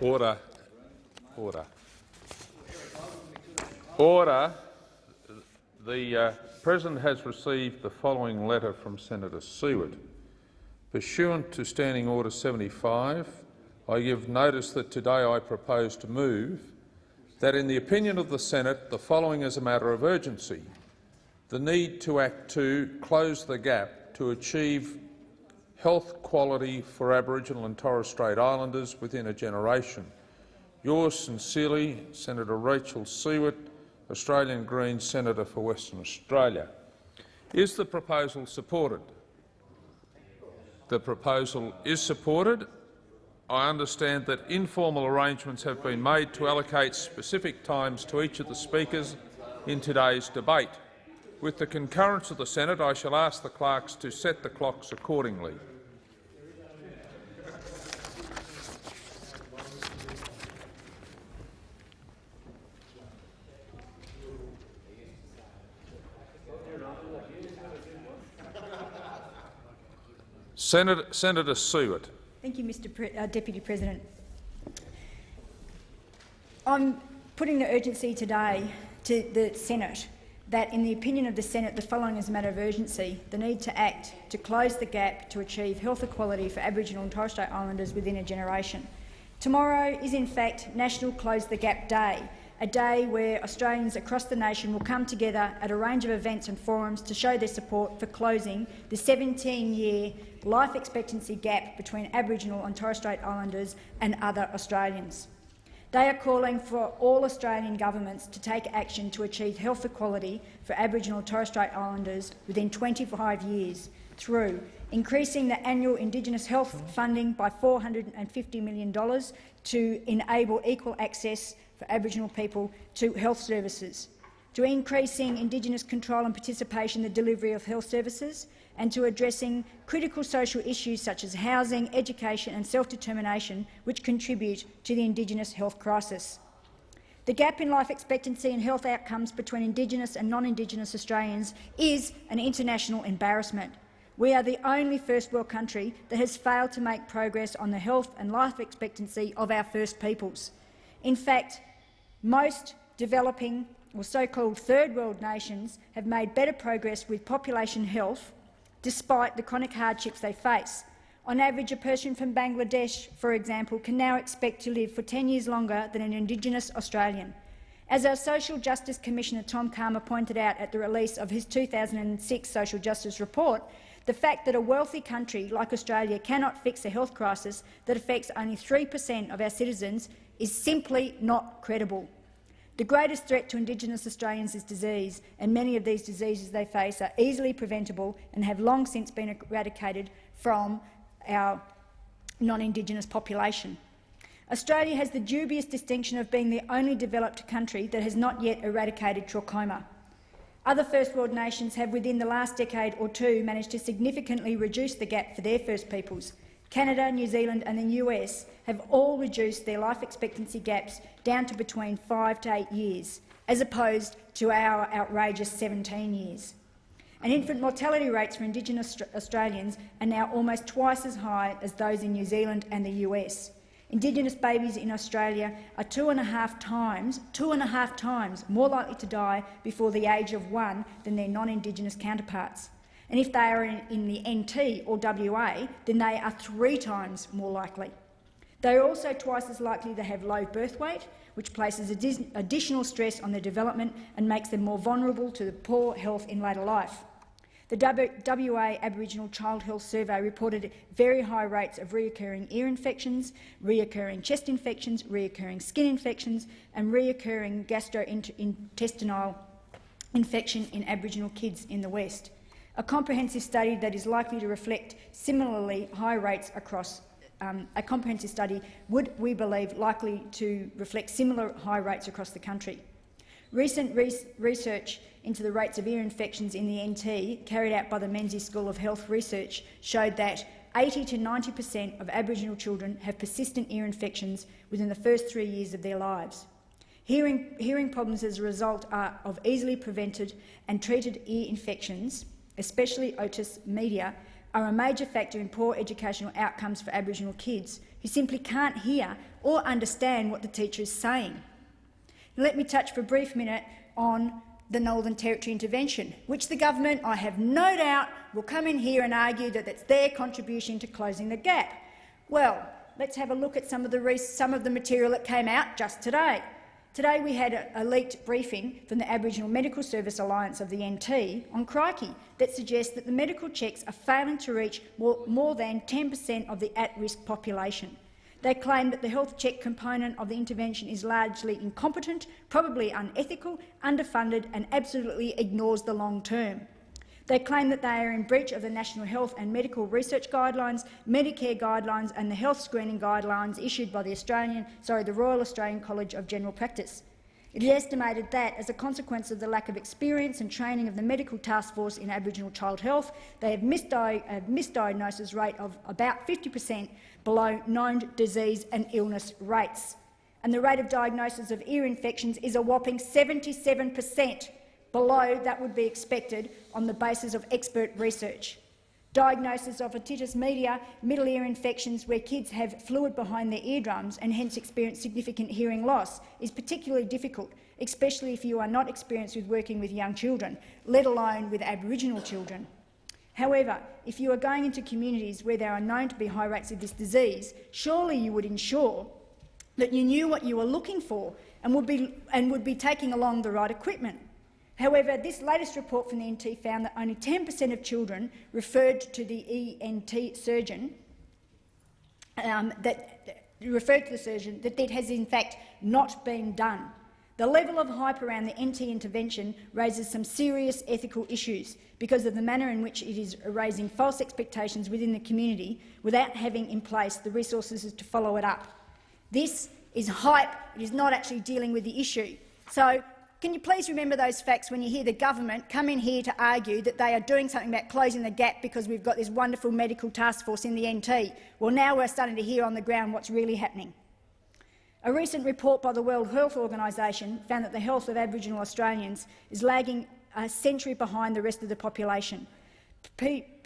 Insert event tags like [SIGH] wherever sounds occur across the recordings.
Order. Order. Order. The uh, President has received the following letter from Senator Siewert. Pursuant to Standing Order 75, I give notice that today I propose to move that, in the opinion of the Senate, the following is a matter of urgency. The need to act to close the gap to achieve health quality for Aboriginal and Torres Strait Islanders within a generation. Yours sincerely, Senator Rachel Siewert, Australian Greens Senator for Western Australia. Is the proposal supported? The proposal is supported. I understand that informal arrangements have been made to allocate specific times to each of the speakers in today's debate. With the concurrence of the Senate, I shall ask the clerks to set the clocks accordingly. Senator, Senator Siewert. Thank you, Mr Pre uh, Deputy President. I'm putting the urgency today to the Senate that, in the opinion of the Senate, the following is a matter of urgency, the need to act to close the gap to achieve health equality for Aboriginal and Torres Strait Islanders within a generation. Tomorrow is, in fact, National Close the Gap Day, a day where Australians across the nation will come together at a range of events and forums to show their support for closing the 17-year life expectancy gap between Aboriginal and Torres Strait Islanders and other Australians. They are calling for all Australian governments to take action to achieve health equality for Aboriginal and Torres Strait Islanders within 25 years through increasing the annual Indigenous health funding by $450 million to enable equal access for Aboriginal people to health services, to increasing Indigenous control and participation in the delivery of health services, and to addressing critical social issues such as housing, education and self-determination, which contribute to the Indigenous health crisis. The gap in life expectancy and health outcomes between Indigenous and non-Indigenous Australians is an international embarrassment. We are the only First World country that has failed to make progress on the health and life expectancy of our First Peoples. In fact, most developing or so-called Third World nations have made better progress with population health despite the chronic hardships they face. On average, a person from Bangladesh, for example, can now expect to live for 10 years longer than an Indigenous Australian. As our Social Justice Commissioner Tom Calma pointed out at the release of his 2006 Social Justice Report, the fact that a wealthy country like Australia cannot fix a health crisis that affects only 3 per cent of our citizens is simply not credible. The greatest threat to Indigenous Australians is disease, and many of these diseases they face are easily preventable and have long since been eradicated from our non-Indigenous population. Australia has the dubious distinction of being the only developed country that has not yet eradicated trachoma. Other First World nations have within the last decade or two managed to significantly reduce the gap for their First Peoples. Canada, New Zealand and the US have all reduced their life expectancy gaps down to between five to eight years, as opposed to our outrageous 17 years. And infant mortality rates for Indigenous Australians are now almost twice as high as those in New Zealand and the US. Indigenous babies in Australia are two and a half times, two and a half times more likely to die before the age of one than their non-Indigenous counterparts. And if they are in, in the NT or WA, then they are three times more likely. They are also twice as likely to have low birth weight, which places additional stress on their development and makes them more vulnerable to poor health in later life. The WA Aboriginal Child Health Survey reported very high rates of reoccurring ear infections, reoccurring chest infections, reoccurring skin infections and reoccurring gastrointestinal infection in Aboriginal kids in the West. A comprehensive study that is likely to reflect similarly high rates across um, a comprehensive study would, we believe, likely to reflect similar high rates across the country. Recent re research into the rates of ear infections in the NT, carried out by the Menzies School of Health Research, showed that 80 to 90 per cent of Aboriginal children have persistent ear infections within the first three years of their lives. Hearing, hearing problems as a result are of easily prevented and treated ear infections, especially otitis media, are a major factor in poor educational outcomes for Aboriginal kids who simply can't hear or understand what the teacher is saying. Let me touch for a brief minute on the Northern Territory intervention, which the government, I have no doubt, will come in here and argue that it's their contribution to closing the gap. Well, let's have a look at some of the, some of the material that came out just today. Today we had a, a, leaked briefing from the Aboriginal Medical Service Alliance of the NT on crikey that suggests that the medical checks are failing to reach more, more than 10 per cent of the at-risk population. They claim that the health check component of the intervention is largely incompetent, probably unethical, underfunded and absolutely ignores the long term. They claim that they are in breach of the National Health and Medical Research Guidelines, Medicare guidelines and the health screening guidelines issued by the, Australian, sorry, the Royal Australian College of General Practice. It is estimated that, as a consequence of the lack of experience and training of the Medical Task Force in Aboriginal child health, they have a misdiagnosis rate of about 50 per cent below known disease and illness rates. And the rate of diagnosis of ear infections is a whopping 77 per cent below that would be expected on the basis of expert research. Diagnosis of otitis media, middle ear infections where kids have fluid behind their eardrums and hence experience significant hearing loss is particularly difficult, especially if you are not experienced with working with young children, let alone with Aboriginal children. However, if you are going into communities where there are known to be high rates of this disease, surely you would ensure that you knew what you were looking for and would be, and would be taking along the right equipment. However, this latest report from the NT found that only 10 per cent of children referred to the ENT surgeon um, that referred to the surgeon that that has in fact not been done. The level of hype around the NT intervention raises some serious ethical issues because of the manner in which it is raising false expectations within the community without having in place the resources to follow it up. This is hype. It is not actually dealing with the issue. So can you please remember those facts when you hear the government come in here to argue that they are doing something about closing the gap because we've got this wonderful medical task force in the NT? Well, now we're starting to hear on the ground what's really happening. A recent report by the World Health Organization found that the health of Aboriginal Australians is lagging a century behind the rest of the population.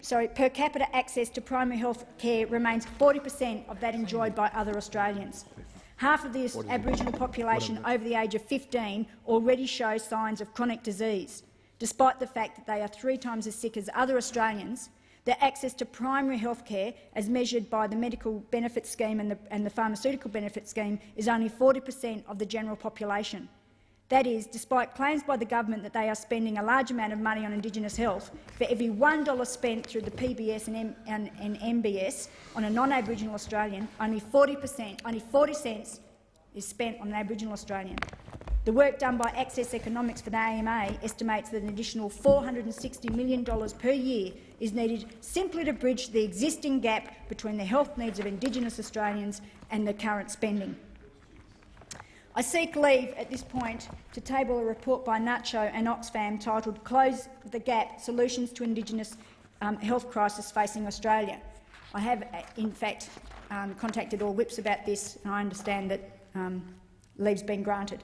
Sorry, per capita access to primary health care remains 40 per cent of that enjoyed by other Australians. Half of the Aboriginal population over the age of 15 already show signs of chronic disease. Despite the fact that they are three times as sick as other Australians, their access to primary health care, as measured by the Medical Benefit Scheme and the, and the Pharmaceutical Benefit Scheme, is only 40 per cent of the general population. That is, despite claims by the government that they are spending a large amount of money on Indigenous health, for every $1 spent through the PBS and, M and, and MBS on a non-Aboriginal Australian, only 40 per cent, only 40 cents is spent on an Aboriginal Australian. The work done by Access Economics for the AMA estimates that an additional $460 million per year is needed simply to bridge the existing gap between the health needs of Indigenous Australians and the current spending. I seek leave at this point to table a report by NACCHO and Oxfam titled Close the Gap – Solutions to Indigenous um, Health Crisis Facing Australia. I have, in fact, um, contacted all whips about this, and I understand that um, leave's been granted.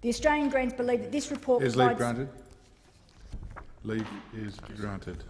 The Australian Greens believe that this report is leave granted? Leave is granted.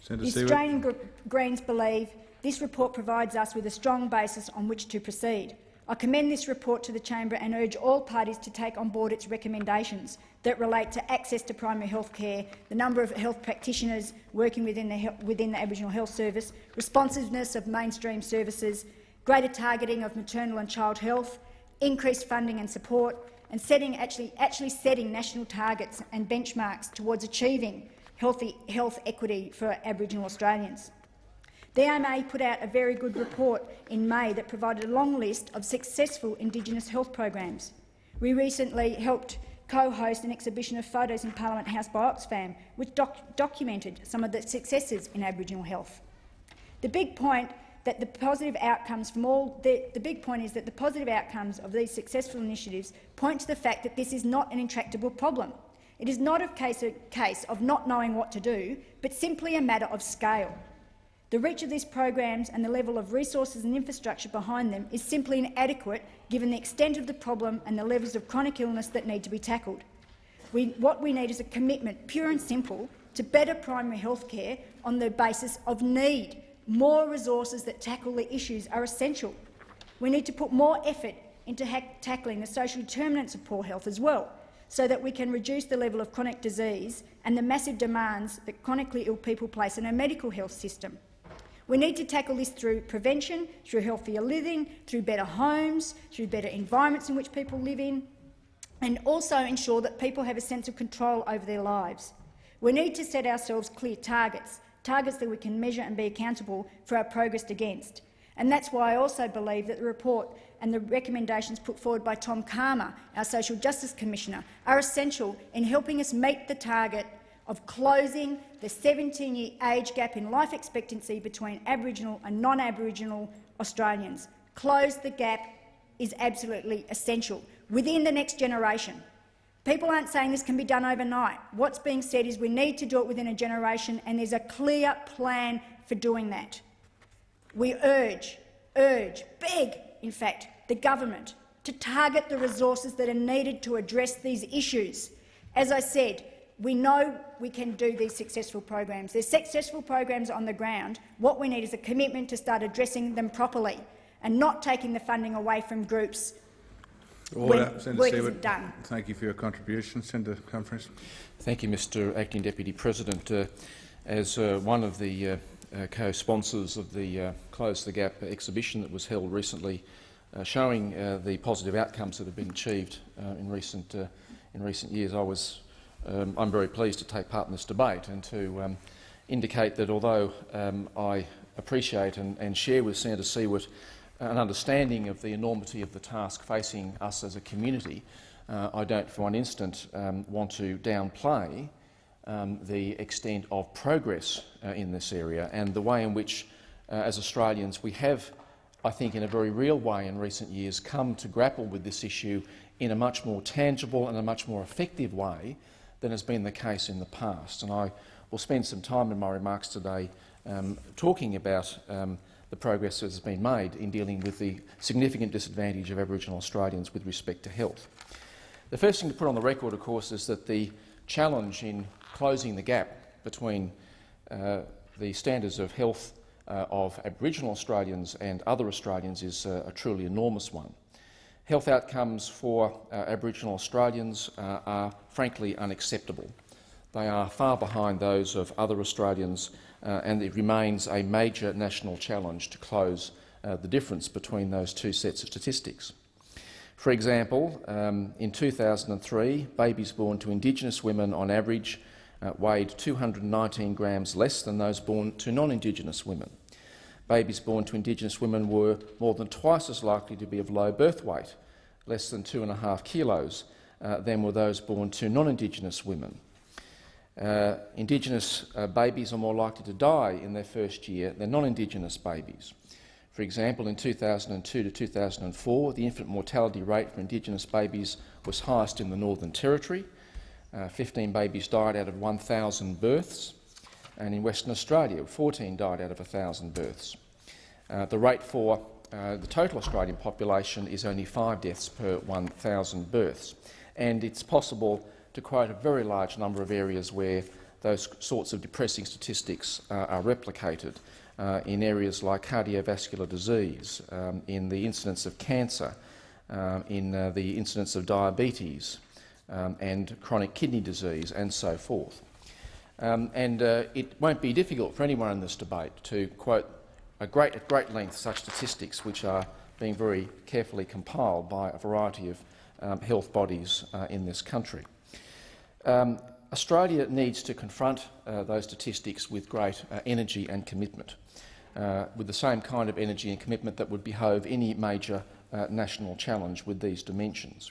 Senator the Australian Greens believe this report provides us with a strong basis on which to proceed. I commend this report to the chamber and urge all parties to take on board its recommendations that relate to access to primary health care, the number of health practitioners working within the, within the Aboriginal Health Service, responsiveness of mainstream services, greater targeting of maternal and child health, increased funding and support, and setting, actually, actually setting national targets and benchmarks towards achieving healthy health equity for Aboriginal Australians. The AMA put out a very good report in May that provided a long list of successful Indigenous health programs. We recently helped co-host an exhibition of photos in Parliament House by Oxfam, which doc documented some of the successes in Aboriginal health. The big point that the positive outcomes from all the, the big point is that the positive outcomes of these successful initiatives point to the fact that this is not an intractable problem. It is not a case, a case of not knowing what to do, but simply a matter of scale. The reach of these programs and the level of resources and infrastructure behind them is simply inadequate given the extent of the problem and the levels of chronic illness that need to be tackled. We, what we need is a commitment, pure and simple, to better primary health care on the basis of need. More resources that tackle the issues are essential. We need to put more effort into tackling the social determinants of poor health as well, so that we can reduce the level of chronic disease and the massive demands that chronically ill people place on our medical health system. We need to tackle this through prevention, through healthier living, through better homes, through better environments in which people live in, and also ensure that people have a sense of control over their lives. We need to set ourselves clear targets, targets that we can measure and be accountable for our progress against. And that's why I also believe that the report and the recommendations put forward by Tom Calma, our Social Justice Commissioner, are essential in helping us meet the target of closing the 17-year age gap in life expectancy between Aboriginal and non-Aboriginal Australians. Close the gap is absolutely essential within the next generation. People aren't saying this can be done overnight. What's being said is we need to do it within a generation, and there's a clear plan for doing that. We urge, urge, beg, in fact, the government to target the resources that are needed to address these issues. As I said, we know we can do these successful programs. There's successful programs on the ground. What we need is a commitment to start addressing them properly and not taking the funding away from groups Order. when Senator work isn't done. Thank you for your contribution. Senator Conference. Thank you, Mr Acting Deputy President. Uh, as uh, one of the uh, uh co-sponsors of the uh, Close the Gap exhibition that was held recently, uh, showing the positive outcomes that have been achieved in recent in recent years, I was um, I'm very pleased to take part in this debate and to um, indicate that although um, I appreciate and, and, share with Senator Siewert an understanding of the enormity of the task facing us as a community, uh, I don't for one instant um, want to downplay um, the extent of progress uh, in this area and the way in which, uh, as Australians, we have, I think, in a very real way in recent years come to grapple with this issue in a much more tangible and a much more effective way than has been the case in the past. And I will spend some time in my remarks today um, talking about um, the progress that has been made in dealing with the significant disadvantage of Aboriginal Australians with respect to health. The first thing to put on the record, of course, is that the challenge in closing the gap between uh, the standards of health uh, of Aboriginal Australians and other Australians is uh, a truly enormous one. Health outcomes for uh, Aboriginal Australians uh, are frankly unacceptable. They are far behind those of other Australians uh, and it remains a major national challenge to close uh, the difference between those two sets of statistics. For example, um, in 2003, babies born to Indigenous women on average uh, weighed 219 grams less than those born to non-Indigenous women babies born to Indigenous women were more than twice as likely to be of low birth weight, less than two and a half kilos, uh, than were those born to non-Indigenous women. Uh, Indigenous uh, babies are more likely to die in their first year than non-Indigenous babies. For example, in 2002 to 2004, the infant mortality rate for Indigenous babies was highest in the Northern Territory. Uh, 15 babies died out of 1,000 births and in Western Australia, 14 died out of 1,000 births. Uh, the rate for uh, the total Australian population is only five deaths per 1,000 births, and it's possible to quote a very large number of areas where those sorts of depressing statistics uh, are replicated uh, in areas like cardiovascular disease, um, in the incidence of cancer, um, in uh, the incidence of diabetes um, and chronic kidney disease and so forth. Um, and uh, it won't be difficult for anyone in this debate to quote great, at great length such statistics which are being very carefully compiled by a variety of um, health bodies uh, in this country. Um, Australia needs to confront uh, those statistics with great uh, energy and commitment, uh, with the same kind of energy and commitment that would behove any major uh, national challenge with these dimensions.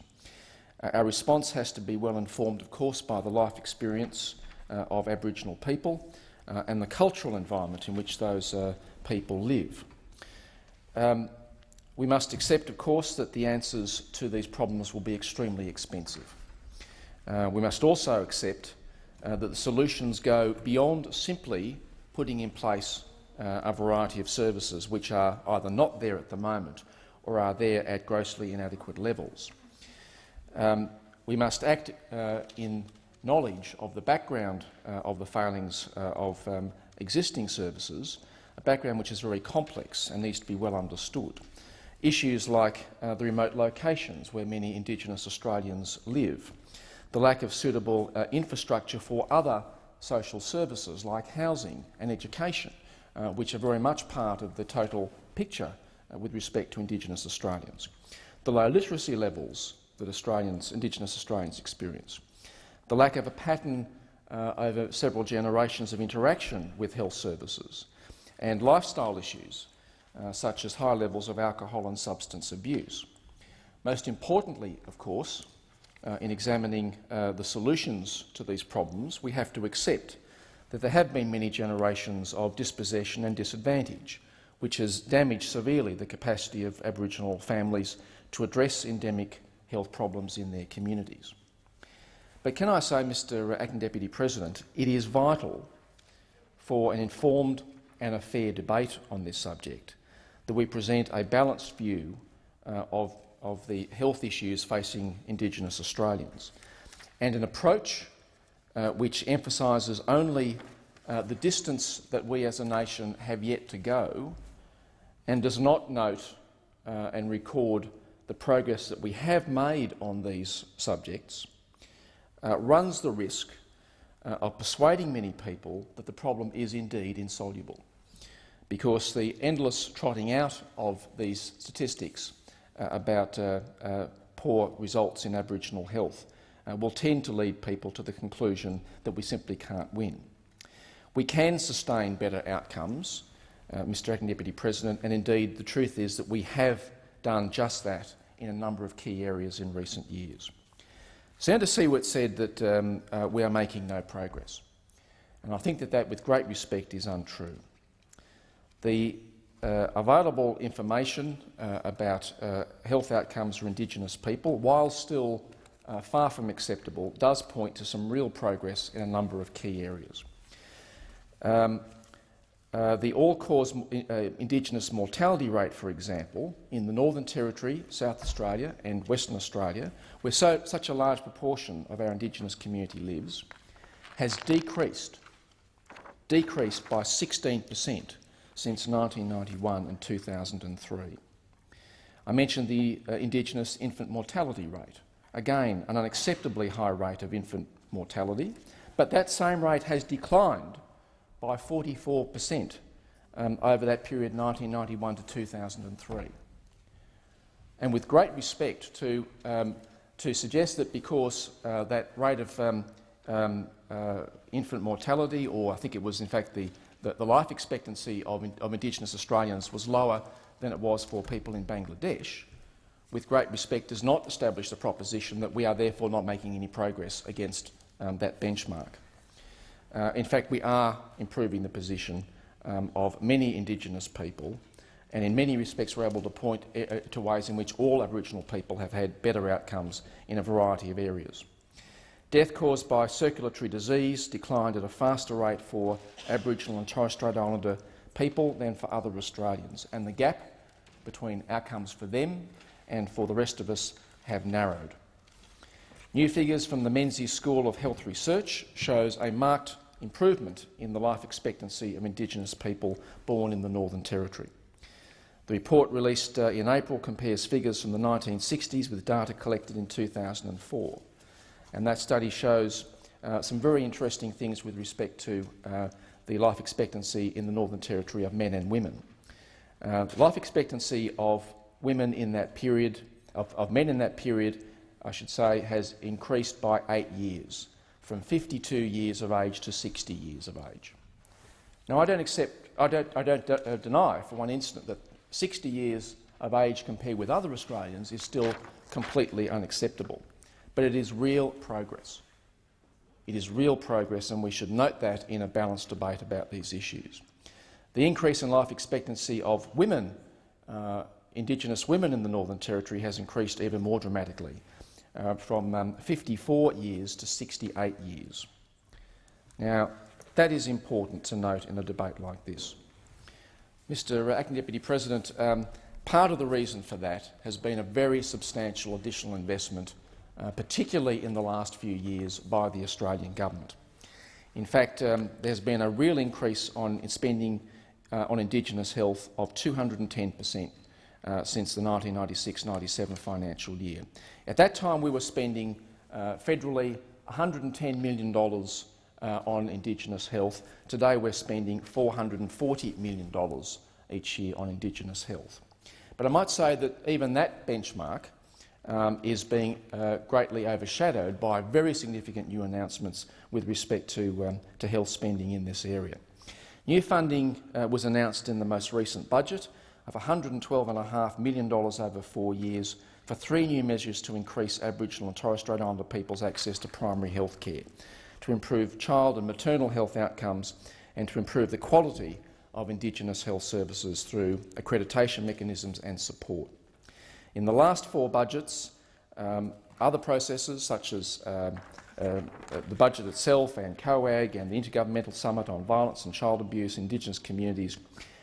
our response has to be well informed, of course, by the life experience of Aboriginal people uh, and the cultural environment in which those uh, people live. Um, we must accept, of course, that the answers to these problems will be extremely expensive. Uh, we must also accept uh, that the solutions go beyond simply putting in place uh, a variety of services which are either not there at the moment or are there at grossly inadequate levels. Um, we must act in knowledge of the background uh, of the failings uh, of um, existing services, a background which is very complex and needs to be well understood. Issues like uh, the remote locations where many Indigenous Australians live, the lack of suitable uh, infrastructure for other social services like housing and education, uh, which are very much part of the total picture uh, with respect to Indigenous Australians. The low literacy levels that Australians, Indigenous Australians experience. The lack of a pattern uh, over several generations of interaction with health services and lifestyle issues uh, such as high levels of alcohol and substance abuse. Most importantly, of course, uh, in examining uh, the solutions to these problems, we have to accept that there have been many generations of dispossession and disadvantage, which has damaged severely the capacity of Aboriginal families to address endemic health problems in their communities. But can I say, Mr Acting Deputy President, it is vital for an informed and a fair debate on this subject that we present a balanced view uh, of, of the health issues facing Indigenous Australians and an approach uh, which emphasises only uh, the distance that we as a nation have yet to go and does not note uh, and record the progress that we have made on these subjects, uh, runs the risk uh, of persuading many people that the problem is indeed insoluble because the endless trotting out of these statistics uh, about uh, uh, poor results in Aboriginal health uh, will tend to lead people to the conclusion that we simply can't win. We can sustain better outcomes, Mr Acting Deputy President, and indeed the truth is that we have done just that in a number of key areas in recent years. Senator Siewert said that um, uh, we are making no progress, and I think that that, with great respect, is untrue. The uh, available information uh, about uh, health outcomes for Indigenous people, while still uh, far from acceptable, does point to some real progress in a number of key areas. Um, uh, the all-cause uh, Indigenous mortality rate, for example, in the Northern Territory, South Australia and Western Australia, where so, such a large proportion of our Indigenous community lives, has decreased, decreased by 16 per cent since 1991 and 2003. I mentioned the uh, Indigenous infant mortality rate. Again, an unacceptably high rate of infant mortality, but that same rate has declined by 44 per cent um, over that period 1991 to 2003. And with great respect to, um, to suggest that because uh, that rate of um, um uh, infant mortality, or I think it was in fact the the, the life expectancy of, of Indigenous Australians was lower than it was for people in Bangladesh, with great respect, does not establish the proposition that we are therefore not making any progress against um, that benchmark. Uh, in fact, we are improving the position um, of many Indigenous people, and in many respects we're able to point uh, to ways in which all Aboriginal people have had better outcomes in a variety of areas. Death caused by circulatory disease declined at a faster rate for Aboriginal and Torres Strait Islander people than for other Australians, and the gap between outcomes for them and for the rest of us have narrowed. New figures from the Menzies School of Health Research shows a marked improvement in the life expectancy of Indigenous people born in the Northern Territory. The report released uh, in April compares figures from the 1960s with data collected in 2004 and that study shows uh, some very interesting things with respect to uh, the life expectancy in the Northern Territory of men and women. Uh, life expectancy of women in that period, of, of, men in that period, I should say, has increased by eight years, from 52 years of age to 60 years of age. Now, I don't accept, I don't, I don't uh, deny for one instant that 60 years of age compared with other Australians is still completely unacceptable but it is real progress. It is real progress, and we should note that in a balanced debate about these issues. The increase in life expectancy of women, uh, Indigenous women in the Northern Territory, has increased even more dramatically, uh, from um, 54 years to 68 years. Now, that is important to note in a debate like this. Mr Acting Deputy President, um, part of the reason for that has been a very substantial additional investment uh, particularly in the last few years by the Australian government. In fact, um, there's been a real increase on in spending uh, on Indigenous health of 210 per cent uh, since the 1996-97 financial year. At that time, we were spending uh, federally $110 million uh, on Indigenous health. Today, we're spending $440 million each year on Indigenous health. But I might say that even that benchmark um, is being uh, greatly overshadowed by very significant new announcements with respect to, um, to health spending in this area. New funding uh, was announced in the most recent budget of $112.5 million over four years for three new measures to increase Aboriginal and Torres Strait Islander people's access to primary health care, to improve child and maternal health outcomes and to improve the quality of Indigenous health services through accreditation mechanisms and support. In the last four budgets, um, other processes such as um, uh, the budget itself and COAG and the Intergovernmental Summit on Violence and Child Abuse in Indigenous Communities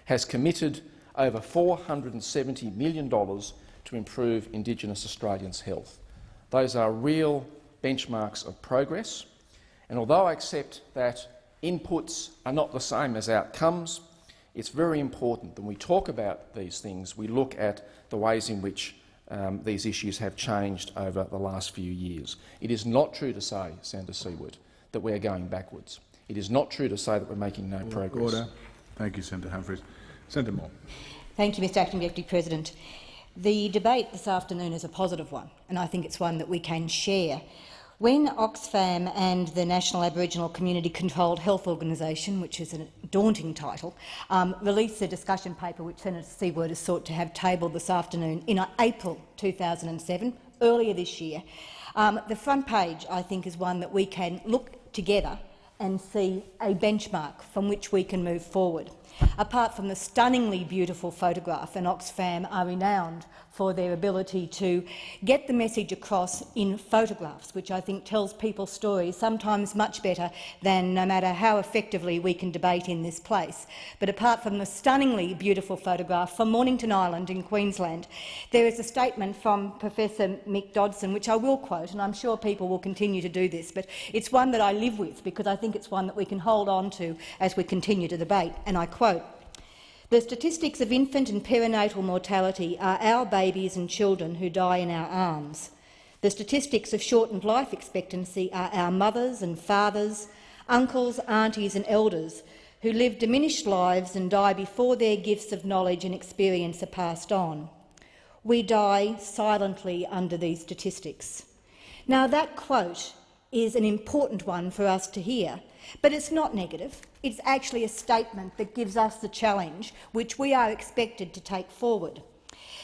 has committed over $470 million to improve Indigenous Australians' health. Those are real benchmarks of progress, and although I accept that inputs are not the same as outcomes, it's very important that when we talk about these things, we look at the ways in which um, these issues have changed over the last few years. It is not true to say, Senator Siewert, that we are going backwards. It is not true to say that we're making no progress. Order. Thank you, Senator Humphries. Senator Moore. Thank you, Mr Acting Deputy President. The debate this afternoon is a positive one, and I think it's one that we can share. When Oxfam and the National Aboriginal Community Controlled Health Organisation, which is a daunting title, um, released a discussion paper which Senator Siewert has sought to have tabled this afternoon in April 2007, earlier this year, um, the front page, I think, is one that we can look together and see a benchmark from which we can move forward. Apart from the stunningly beautiful photograph, and Oxfam are renowned for their ability to get the message across in photographs, which I think tells people's stories sometimes much better than no matter how effectively we can debate in this place. But apart from the stunningly beautiful photograph from Mornington Island in Queensland, there is a statement from Professor Mick Dodson, which I will quote, and I'm sure people will continue to do this, but it's one that I live with because I think it's one that we can hold on to as we continue to debate, and I quote, the statistics of infant and perinatal mortality are our babies and children who die in our arms. The statistics of shortened life expectancy are our mothers and fathers, uncles, aunties and elders who live diminished lives and die before their gifts of knowledge and experience are passed on. We die silently under these statistics. Now, that quote is an important one for us to hear, but it's not negative. It's actually a statement that gives us the challenge which we are expected to take forward.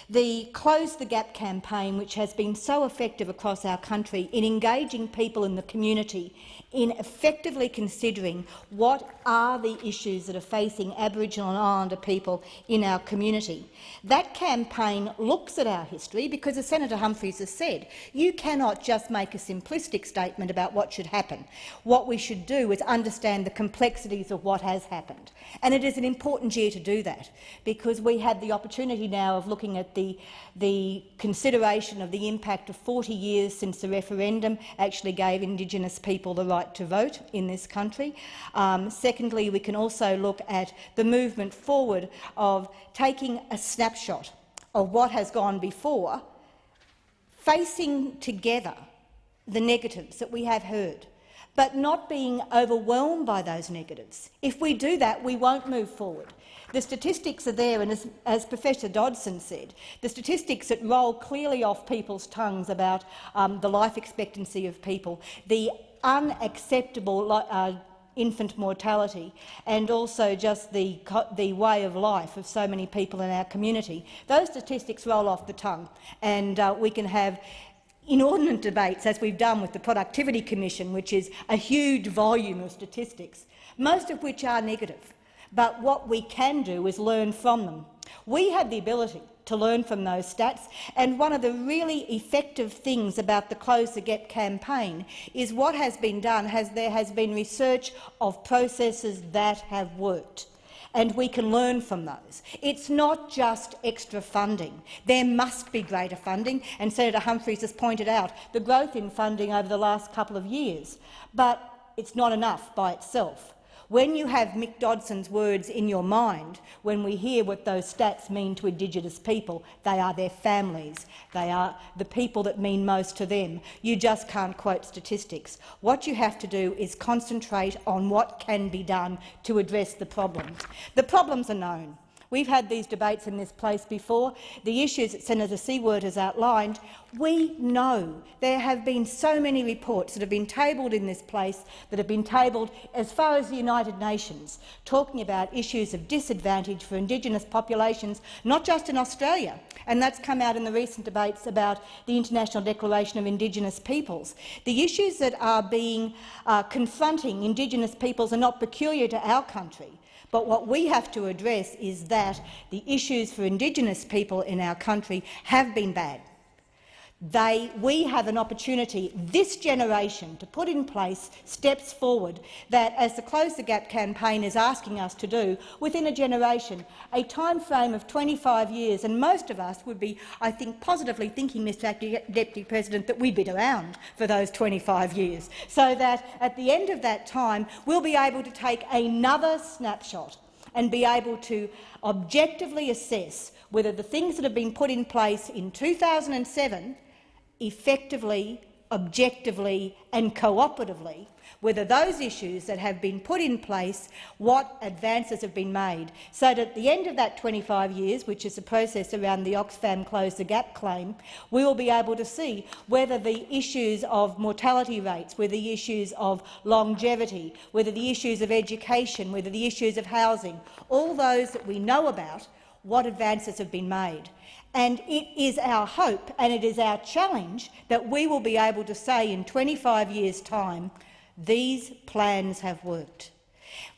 The Close the Gap campaign, which has been so effective across our country in engaging people in the community in effectively considering what are the issues that are facing Aboriginal and Islander people in our community. That campaign looks at our history because, as Senator Humphries has said, you cannot just make a simplistic statement about what should happen. What we should do is understand the complexities of what has happened. And it is an important year to do that because we had the opportunity now of looking at the, the consideration of the impact of 40 years since the referendum actually gave Indigenous people the right right to vote in this country. Um, secondly, we can also look at the movement forward of taking a snapshot of what has gone before, facing together the negatives that we have heard, but not being overwhelmed by those negatives. If we do that, we won't move forward. The statistics are there, and as, as, Professor Dodson said, the statistics that roll clearly off people's tongues about um, the life expectancy of people, the unacceptable uh, infant mortality and also just the, the way of life of so many people in our community. Those statistics roll off the tongue and uh, we can have inordinate debates, as we've done with the Productivity Commission, which is a huge volume of statistics, most of which are negative. But what we can do is learn from them. We have the ability to learn from those stats. And one of the really effective things about the Close the Gap campaign is what has been done has there has been research of processes that have worked. and we can learn from those. It's not just extra funding. There must be greater funding, and Senator Humphries has pointed out the growth in funding over the last couple of years. But it's not enough by itself. When you have Mick Dodson's words in your mind, when we hear what those stats mean to Indigenous people, they are their families, they are the people that mean most to them. You just can't quote statistics. What you have to do is concentrate on what can be done to address the problems. The problems are known. We've had these debates in this place before. The issues that Senator Siewert has outlined, we know there have been so many reports that have been tabled in this place, that have been tabled as far as the United Nations, talking about issues of disadvantage for Indigenous populations, not just in Australia, and that's come out in the recent debates about the International Declaration of Indigenous Peoples. The issues that are being uh, confronting Indigenous peoples are not peculiar to our country. But what we have to address is that the issues for Indigenous people in our country have been bad. They, we have an opportunity, this generation, to put in place steps forward that, as the Close the Gap campaign is asking us to do, within a generation, a time frame of 25 years, and most of us would be, I think, positively thinking, Mr Deputy President, that we'd be around for those 25 years, so that at the end of that time we'll be able to take another snapshot and be able to objectively assess whether the things that have been put in place in 2007 effectively, objectively and cooperatively whether those issues that have been put in place, what advances have been made, so that at the end of that 25 years, which is the process around the Oxfam Close the Gap claim, we will be able to see whether the issues of mortality rates, whether the issues of longevity, whether the issues of education, whether the issues of housing, all those that we know about, what advances have been made. And it is our hope and it is our challenge that we will be able to say in 25 years' time, these plans have worked.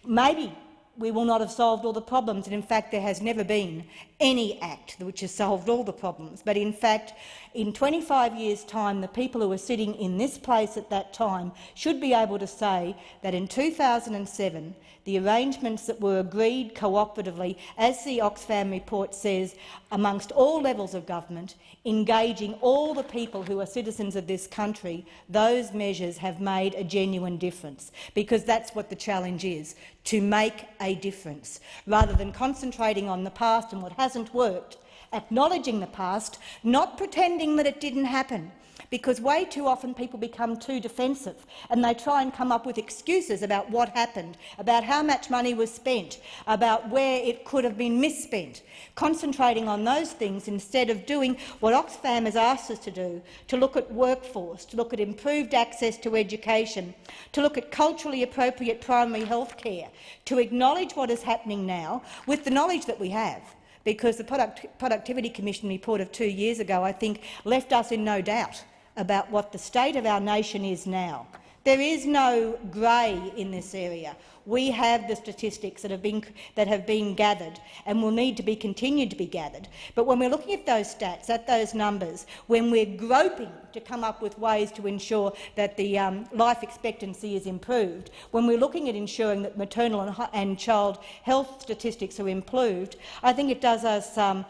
Maybe we will not have solved all the problems, and in fact there has never been any act which has solved all the problems. But in fact, in 25 years' time, the people who were sitting in this place at that time should be able to say that in 2007 the arrangements that were agreed cooperatively, as the Oxfam report says, amongst all levels of government, engaging all the people who are citizens of this country, those measures have made a genuine difference, because that's what the challenge is, to make a difference. Rather than concentrating on the past and what hasn't worked, acknowledging the past, not pretending that it didn't happen, because way too often people become too defensive and they try and come up with excuses about what happened, about how much money was spent, about where it could have been misspent, concentrating on those things instead of doing what Oxfam has asked us to do, to look at workforce, to look at improved access to education, to look at culturally appropriate primary health care, to acknowledge what is happening now with the knowledge that we have. Because the Product Productivity Commission report of two years ago, I think, left us in no doubt about what the state of our nation is now. There is no grey in this area. We have the statistics that have, been, that have been gathered and will need to be continued to be gathered. But when we're looking at those stats, at those numbers, when we're groping to come up with ways to ensure that the um, life expectancy is improved, when we're looking at ensuring that maternal and, and child health statistics are improved, I think it does us um,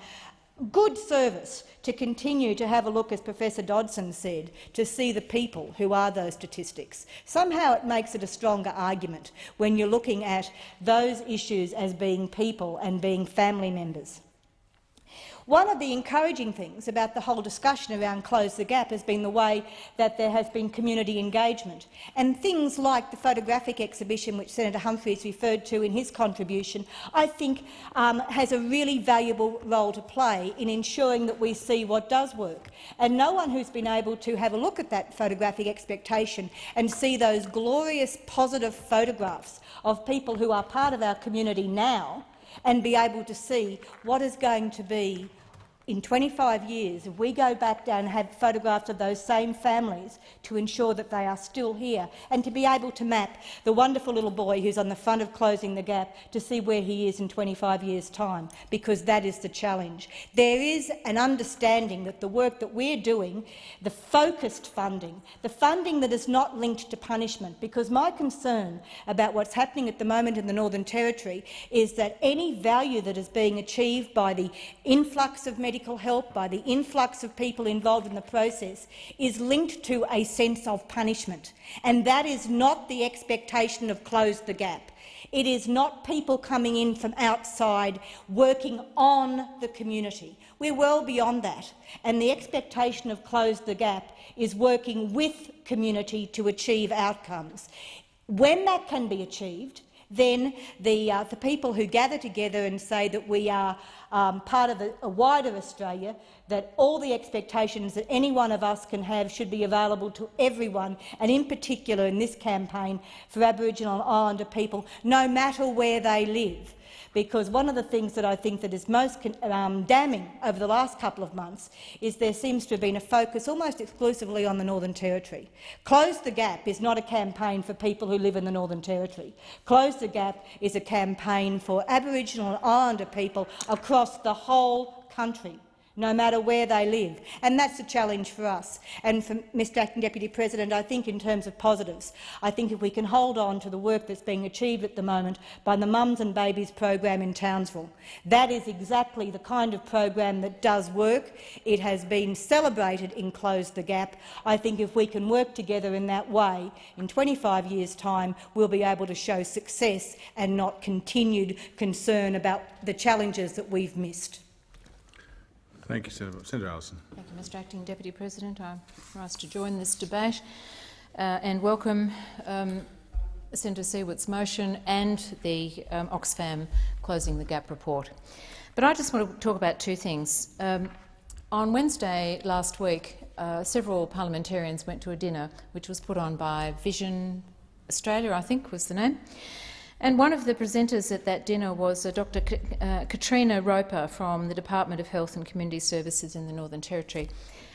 good service to continue to have a look, as Professor Dodson said, to see the people who are those statistics. Somehow it makes it a stronger argument when you're looking at those issues as being people and being family members. One of the encouraging things about the whole discussion around Close the Gap has been the way that there has been community engagement. And things like the photographic exhibition, which Senator Humphries referred to in his contribution, I think um, has a really valuable role to play in ensuring that we see what does work. And no one who's been able to have a look at that photographic expectation and see those glorious positive photographs of people who are part of our community now and be able to see what is going to be in 25 years, if we go back down and have photographs of those same families to ensure that they are still here, and to be able to map the wonderful little boy who's on the front of Closing the Gap to see where he is in 25 years' time, because that is the challenge. There is an understanding that the work that we're doing, the focused funding, the funding that is not linked to punishment, because my concern about what's happening at the moment in the Northern Territory is that any value that is being achieved by the influx of medical help, by the influx of people involved in the process, is linked to a sense of punishment. And that is not the expectation of Close the Gap. It is not people coming in from outside working on the community. We're well beyond that, and the expectation of Close the Gap is working with community to achieve outcomes. When that can be achieved, then the, uh, the people who gather together and say that we are um, part of a, a wider Australia, that all the expectations that any one of us can have should be available to everyone, and in particular in this campaign for Aboriginal and Islander people, no matter where they live because one of the things that I think that is most um, damning over the last couple of months is there seems to have been a focus almost exclusively on the Northern Territory. Close the Gap is not a campaign for people who live in the Northern Territory. Close the Gap is a campaign for Aboriginal and Islander people across the whole country no matter where they live. And that's a challenge for us. And for Mr Acting Deputy President, I think in terms of positives, I think if we can hold on to the work that's being achieved at the moment by the Mums and Babies program in Townsville, that is exactly the kind of program that does work. It has been celebrated in Close the Gap. I think if we can work together in that way, in 25 years' time, we'll be able to show success and not continued concern about the challenges that we've missed. Thank you, Senator, Senator Allison. Thank you, Mr Acting Deputy President. I rise to join this debate uh, and welcome um, Senator Siewert's motion and the um, Oxfam Closing the Gap report. But I just want to talk about two things. Um, on Wednesday last week, uh, several parliamentarians went to a dinner which was put on by Vision Australia, I think was the name, and one of the presenters at that dinner was uh, Dr K uh, Katrina Roper from the Department of Health and Community Services in the Northern Territory.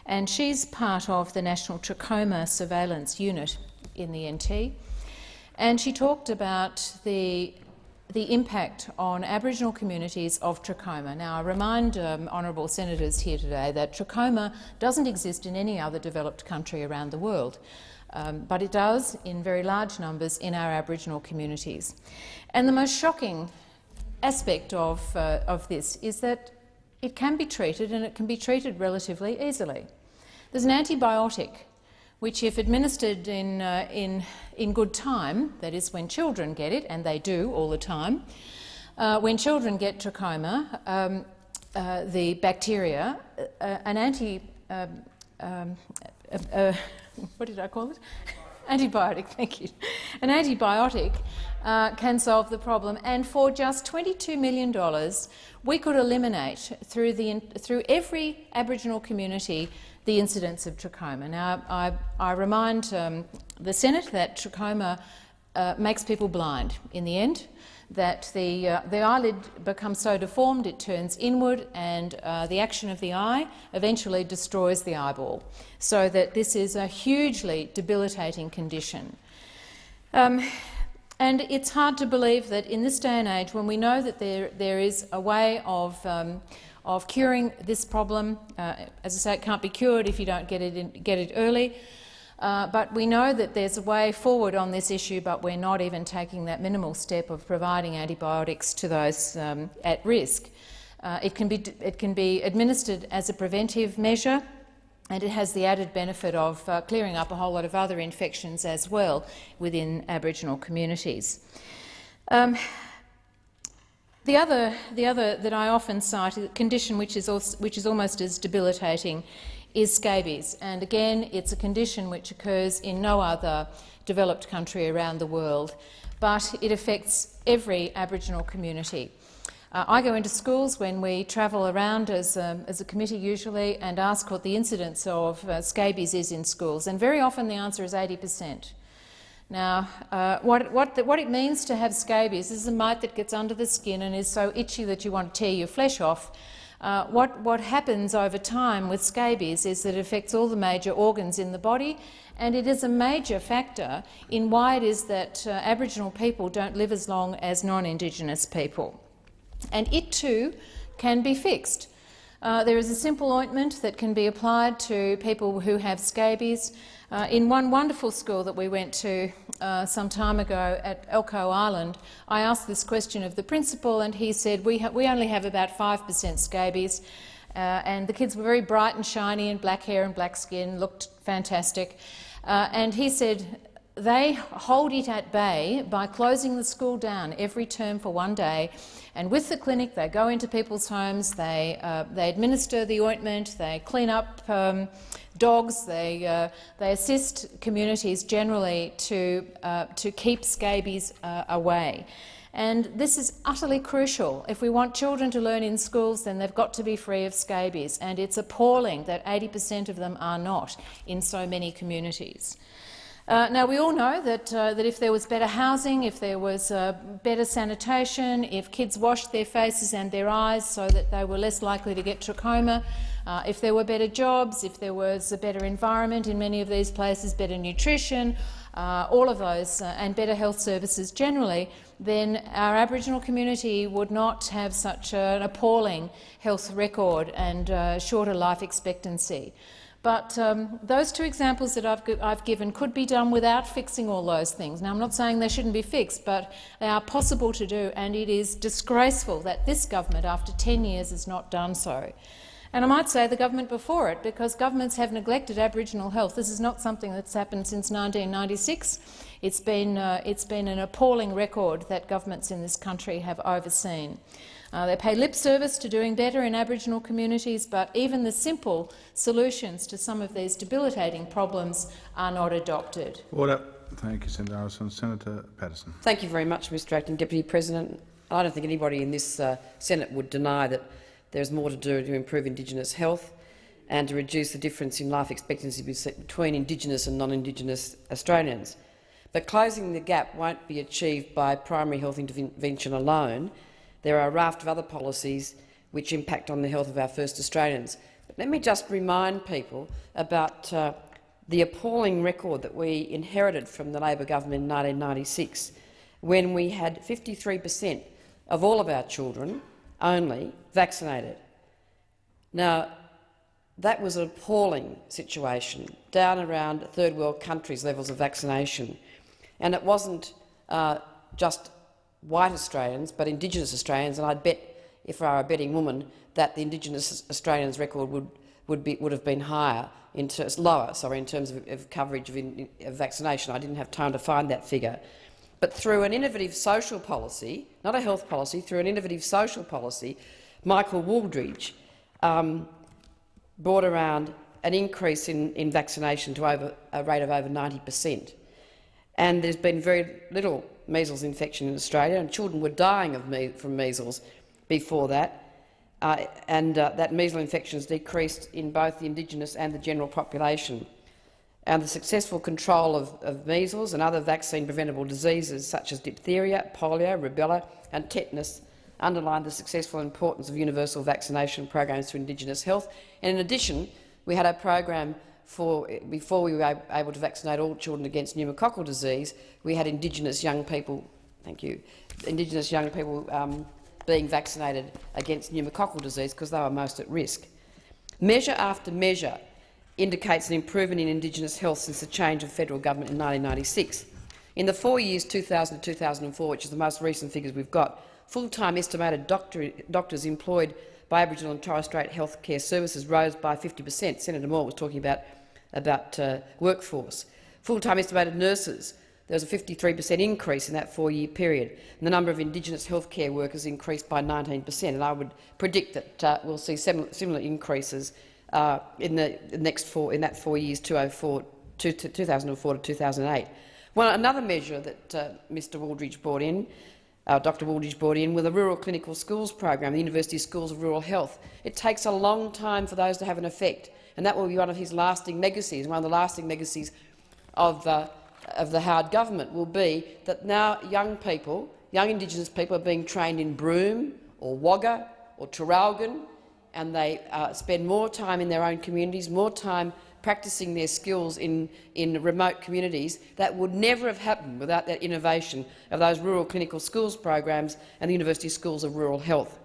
And she's part of the National Trachoma Surveillance Unit in the NT. And she talked about the, the impact on Aboriginal communities of trachoma. Now, I remind um, honourable senators here today that trachoma doesn't exist in any other developed country around the world um, but it does in very large numbers in our Aboriginal communities. And the most shocking aspect of, uh, of this is that it can be treated and it can be treated relatively easily. There's an antibiotic which, if administered in, uh, in, in good time, that is when children get it, and they do all the time, uh, when children get trachoma, um, uh, the bacteria, uh, an anti um, um, [LAUGHS] what did I call it? [LAUGHS] antibiotic, thank you. An antibiotic uh, can solve the problem, and for just $22 million, we could eliminate through, the, through every Aboriginal community the incidence of trachoma. Now, I, I remind um, the Senate that trachoma uh, makes people blind in the end that the, uh, the eyelid becomes so deformed it turns inward and uh, the action of the eye eventually destroys the eyeball. So that this is a hugely debilitating condition. Um, and it's hard to believe that in this day and age, when we know that there, there is a way of, um, of curing this problem, uh, as I say, it can't be cured if you don't get it, in, get it early, uh, but we know that there's a way forward on this issue, but we're not even taking that minimal step of providing antibiotics to those um, at risk. Uh, it, can be, it can be administered as a preventive measure, and it has the added benefit of uh, clearing up a whole lot of other infections as well within Aboriginal communities. Um, the other, the other that I often cite, a condition which is, also, which is almost as debilitating, is scabies. And again, it's a condition which occurs in no other developed country around the world, but it affects every Aboriginal community. Uh, I go into schools when we travel around as, um, as a committee usually and ask what the incidence of uh, scabies is in schools, and very often the answer is 80 per cent. Now, uh, what, what, the, what, it means to have scabies is a mite that gets under the skin and is so itchy that you want to tear your flesh off, Uh, what, what happens over time with scabies is that it affects all the major organs in the body and it is a major factor in why it is that uh, Aboriginal people don't live as long as non-Indigenous people. And it too can be fixed. Uh, there is a simple ointment that can be applied to people who have scabies. Uh, in one wonderful school that we went to uh, some time ago at Elcho Island, I asked this question of the principal and he said, we, we only have about 5 per cent scabies. Uh, and the kids were very bright and shiny and black hair and black skin, looked fantastic. Uh, and he said they hold it at bay by closing the school down every term for one day. And with the clinic, they go into people's homes, they, uh, they administer the ointment, they clean up um, dogs, they, uh, they assist communities generally to, uh, to keep scabies uh, away. And this is utterly crucial. If we want children to learn in schools, then they've got to be free of scabies, and it's appalling that 80 per cent of them are not in so many communities. Uh, now, we all know that, uh, that if there was better housing, if there was uh, better sanitation, if kids washed their faces and their eyes so that they were less likely to get trachoma, uh, if there were better jobs, if there was a better environment in many of these places, better nutrition, uh, all of those, uh, and better health services generally, then our Aboriginal community would not have such an appalling health record and shorter life expectancy. But um, those two examples that I've, I've, given could be done without fixing all those things. Now, I'm not saying they shouldn't be fixed, but they are possible to do, and it is disgraceful that this government, after 10 years, has not done so. And I might say the government before it, because governments have neglected Aboriginal health. This is not something that's happened since 1996. It's been, uh, it's been an appalling record that governments in this country have overseen. Uh, they pay lip service to doing better in Aboriginal communities, but even the simple solutions to some of these debilitating problems are not adopted. Order. Thank you, Senator Allison. Senator Patterson. Thank you very much, Mr Acting Deputy President. I don't think anybody in this uh, Senate would deny that there is more to do to improve Indigenous health and to reduce the difference in life expectancy between Indigenous and non-Indigenous Australians. But closing the gap won't be achieved by primary health intervention alone. There are a raft of other policies which impact on the health of our first Australians. But let me just remind people about uh, the appalling record that we inherited from the Labor government in 1996, when we had 53 per cent of all of our children only vaccinated. Now, that was an appalling situation, down around third world countries' levels of vaccination. And it wasn't uh, just white Australians, but Indigenous Australians, and I'd bet, if I were a betting woman, that the Indigenous Australians record would, would, be, would have been higher, in terms, lower sorry, in terms of, of coverage of, in, of vaccination. I didn't have time to find that figure. But through an innovative social policy, not a health policy, through an innovative social policy, Michael Wooldridge um, brought around an increase in, in vaccination to over, a rate of over 90 per cent. And there's been very little measles infection in Australia, and children were dying of me from measles before that. Uh, and uh, that measles infection has decreased in both the Indigenous and the general population. And the successful control of, of measles and other vaccine-preventable diseases such as diphtheria, polio, rubella and tetanus underlined the successful importance of universal vaccination programs for Indigenous health. And in addition, we had a program for, before we were able to vaccinate all children against pneumococcal disease, we had Indigenous young people, thank you, Indigenous young people um, being vaccinated against pneumococcal disease because they were most at risk. Measure after measure indicates an improvement in Indigenous health since the change of federal government in 1996. In the four years 2000 to 2004, which is the most recent figures we've got, full-time estimated doctor, doctors employed by Aboriginal and Torres Strait health care services rose by 50 per cent. Senator Moore was talking about about uh, workforce. Full-time estimated nurses, there was a 53 per cent increase in that four-year period. And the number of Indigenous healthcare workers increased by 19 per cent, and I would predict that uh, we'll see similar increases uh, in the next four in that four years, 2004 to, 2004 to 2008. Well, another measure that uh, Mr. Wooldridge brought in, uh, Dr. Wooldridge brought in, was the Rural Clinical Schools program, the University Schools of Rural Health. It takes a long time for those to have an effect and that will be one of his lasting legacies. One of the lasting legacies of the, of the Howard government will be that now young people, young Indigenous people, are being trained in Broome or Wagga or Traralgon, and they uh, spend more time in their own communities, more time practising their skills in, in remote communities, that would never have happened without that innovation of those rural clinical schools programs and the University Schools of Rural Health.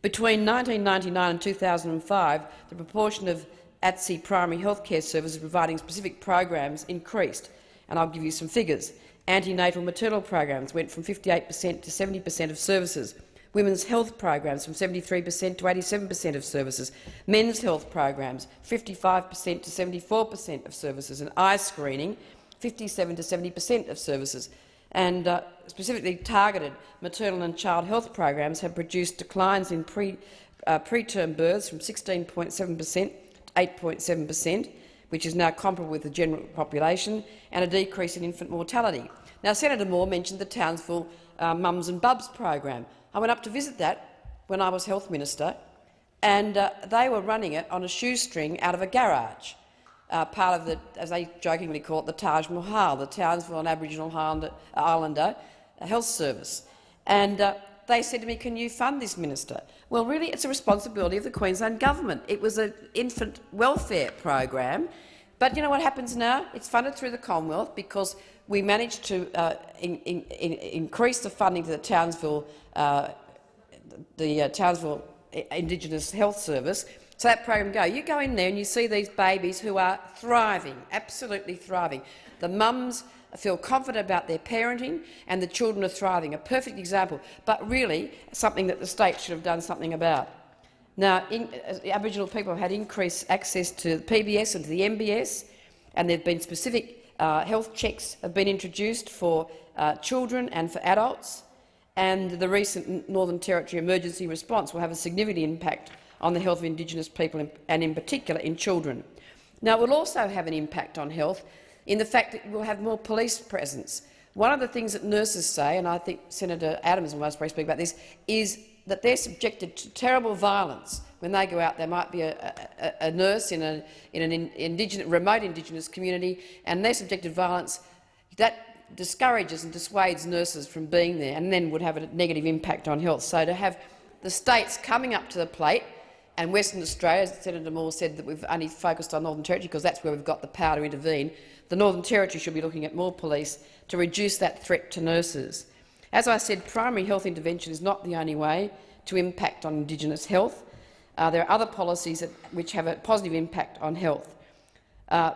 Between 1999 and 2005, the proportion of ATSI primary healthcare services providing specific programs increased, and I'll give you some figures. Antenatal maternal programs went from 58 per cent to 70 per cent of services. Women's health programs from 73 per cent to 87 per cent of services. Men's health programs 55 per cent to 74 per cent of services. And eye screening 57 to 70 per cent of services. And uh, specifically targeted maternal and child health programs have produced declines in pre, uh, preterm births from 16.7 per cent to 8.7 per cent, which is now comparable with the general population, and a decrease in infant mortality. Now, Senator Moore mentioned the Townsville uh, Mums and Bubs program. I went up to visit that when I was health minister, and uh, they were running it on a shoestring out of a garage, uh, part of the, as they jokingly call it, the Taj Mahal, the Townsville and Aboriginal Islander, Health Service. And uh, they said to me, can you fund this, Minister? Well, really, it's a responsibility of the Queensland Government. It was an infant welfare program. But you know what happens now? It's funded through the Commonwealth because we managed to uh, in, in, in increase the funding to the Townsville, uh, the uh, Townsville Indigenous Health Service. So that program go. You go in there and you see these babies who are thriving, absolutely thriving. The mums feel confident about their parenting and the children are thriving. A perfect example, but really something that the state should have done something about. Now, in, uh, Aboriginal people have had increased access to PBS and to the MBS, and there have been specific uh, health checks have been introduced for uh, children and for adults, and the recent Northern Territory emergency response will have a significant impact on the health of Indigenous people and in particular in children. Now, it will also have an impact on health in the fact that we'll have more police presence. One of the things that nurses say, and I think Senator Adams will most probably speak about this, is that they're subjected to terrible violence when they go out. There might be a, a, a nurse in, a, in an indigenous, remote Indigenous community, and they're subjected to violence. That discourages and dissuades nurses from being there, and then would have a negative impact on health. So to have the states coming up to the plate, and Western Australia, as Senator Moore said, that we've only focused on Northern Territory because that's where we've got the power to intervene. The Northern Territory should be looking at more police to reduce that threat to nurses. As I said, primary health intervention is not the only way to impact on Indigenous health. Uh, there are other policies that, which have a positive impact on health. Uh,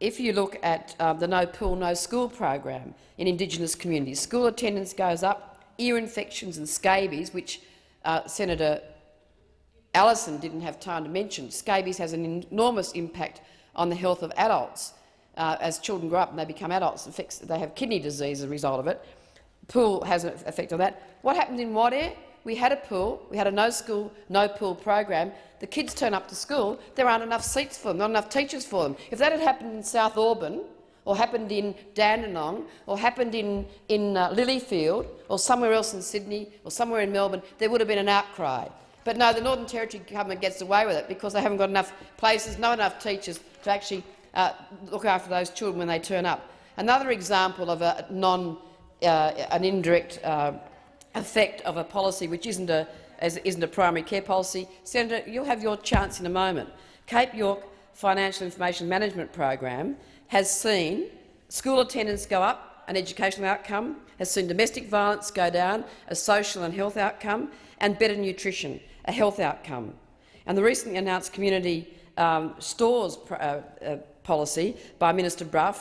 if you look at uh, the No Pool, No School program in Indigenous communities, school attendance goes up, ear infections and scabies, which uh, Senator Allison didn't have time to mention. Scabies has an enormous impact on the health of adults. Uh, as children grow up and they become adults, they have kidney disease as a result of it pool has an effect on that. What happened in Wadeye? We had a pool, we had a no school, no pool program. The kids turn up to school, there aren't enough seats for them, not enough teachers for them. If that had happened in South Auburn, or happened in Dandenong, or happened in, in uh, Lilyfield, or somewhere else in Sydney, or somewhere in Melbourne, there would have been an outcry. But no, the Northern Territory government gets away with it because they haven't got enough places, not enough teachers to actually uh, look after those children when they turn up. Another example of a non uh, an indirect uh, effect of a policy which isn't a, isn't a primary care policy. Senator, you'll have your chance in a moment. Cape York Financial Information Management Program has seen school attendance go up, an educational outcome, has seen domestic violence go down, a social and health outcome, and better nutrition, a health outcome. And the recently announced community um, stores uh, uh, policy by Minister Brough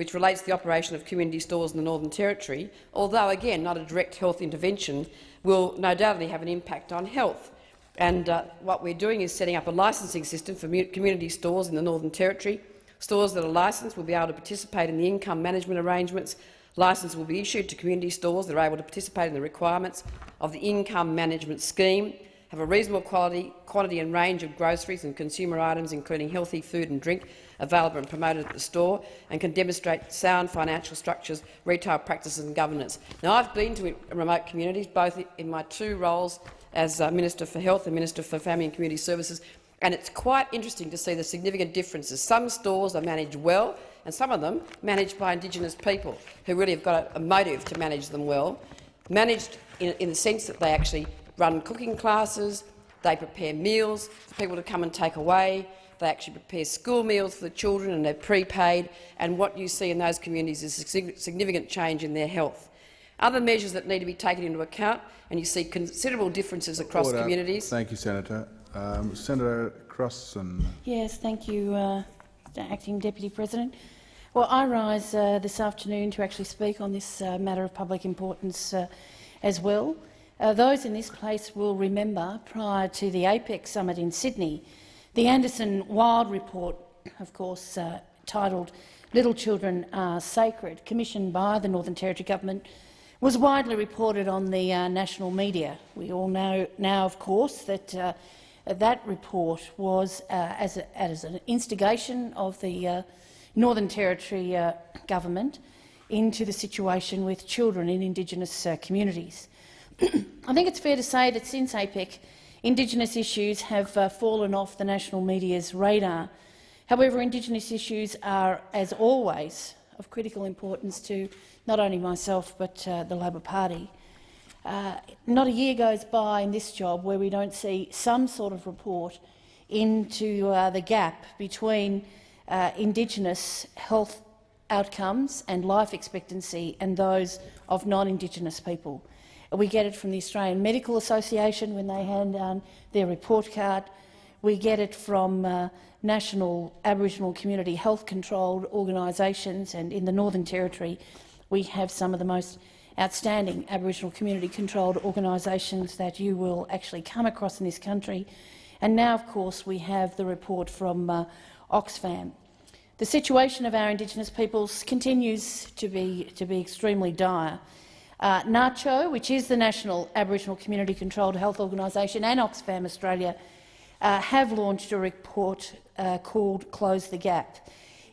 which relates to the operation of community stores in the Northern Territory, although again not a direct health intervention, will no doubt have an impact on health. And uh, what we're doing is setting up a licensing system for community stores in the Northern Territory. Stores that are licensed will be able to participate in the income management arrangements. License will be issued to community stores that are able to participate in the requirements of the income management scheme, have a reasonable quality, quantity and range of groceries and consumer items, including healthy food and drink, available and promoted at the store and can demonstrate sound financial structures, retail practices and governance. Now, I've been to remote communities, both in my two roles as uh, Minister for Health and Minister for Family and Community Services, and it's quite interesting to see the significant differences. Some stores are managed well, and some of them managed by Indigenous people who really have got a, a motive to manage them well, managed in, in the sense that they actually run cooking classes, They prepare meals for people to come and take away. They actually prepare school meals for the children and they're prepaid. And what you see in those communities is a significant change in their health. Other measures that need to be taken into account, and you see considerable differences across Order. communities. Thank you, Senator. Um, Senator Crossin. Yes, thank you, uh, Acting Deputy President. Well, I rise uh, this afternoon to actually speak on this uh, matter of public importance uh, as well. Uh, those in this place will remember, prior to the APEC summit in Sydney, the Anderson Wild report, of course, uh, titled Little Children Are Sacred, commissioned by the Northern Territory Government, was widely reported on the uh, national media. We all know now, of course, that uh, that report was uh, as, a, as, an instigation of the uh, Northern Territory uh, government into the situation with children in Indigenous communities. [CLEARS THROAT] I think it's fair to say that since APEC, Indigenous issues have fallen off the national media's radar. However, Indigenous issues are, as always, of critical importance to not only myself but uh, the Labor Party. Uh, not a year goes by in this job where we don't see some sort of report into uh, the gap between uh, Indigenous health outcomes and life expectancy and those of non-Indigenous people. We get it from the Australian Medical Association when they hand down their report card. We get it from uh, national Aboriginal community health controlled organisations and in the Northern Territory we have some of the most outstanding Aboriginal community-controlled organisations that you will actually come across in this country. And now, of course, we have the report from uh, Oxfam. The situation of our Indigenous peoples continues to be, to be extremely dire. Uh, NACCHO, which is the National Aboriginal Community Controlled Health Organisation, and Oxfam Australia uh, have launched a report uh, called Close the Gap.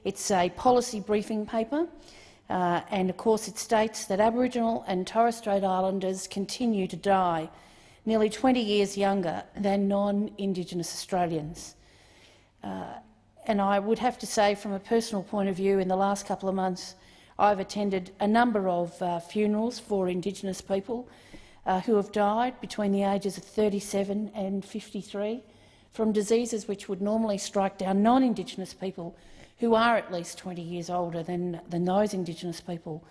It's a policy briefing paper uh, and of course it states that Aboriginal and Torres Strait Islanders continue to die nearly 20 years younger than non-Indigenous Australians. Uh, and I would have to say from a personal point of view in the last couple of months I've attended a number of uh, funerals for Indigenous people uh, who have died between the ages of 37 and 53 from diseases which would normally strike down non-Indigenous people who are at least 20 years older than, than those Indigenous people.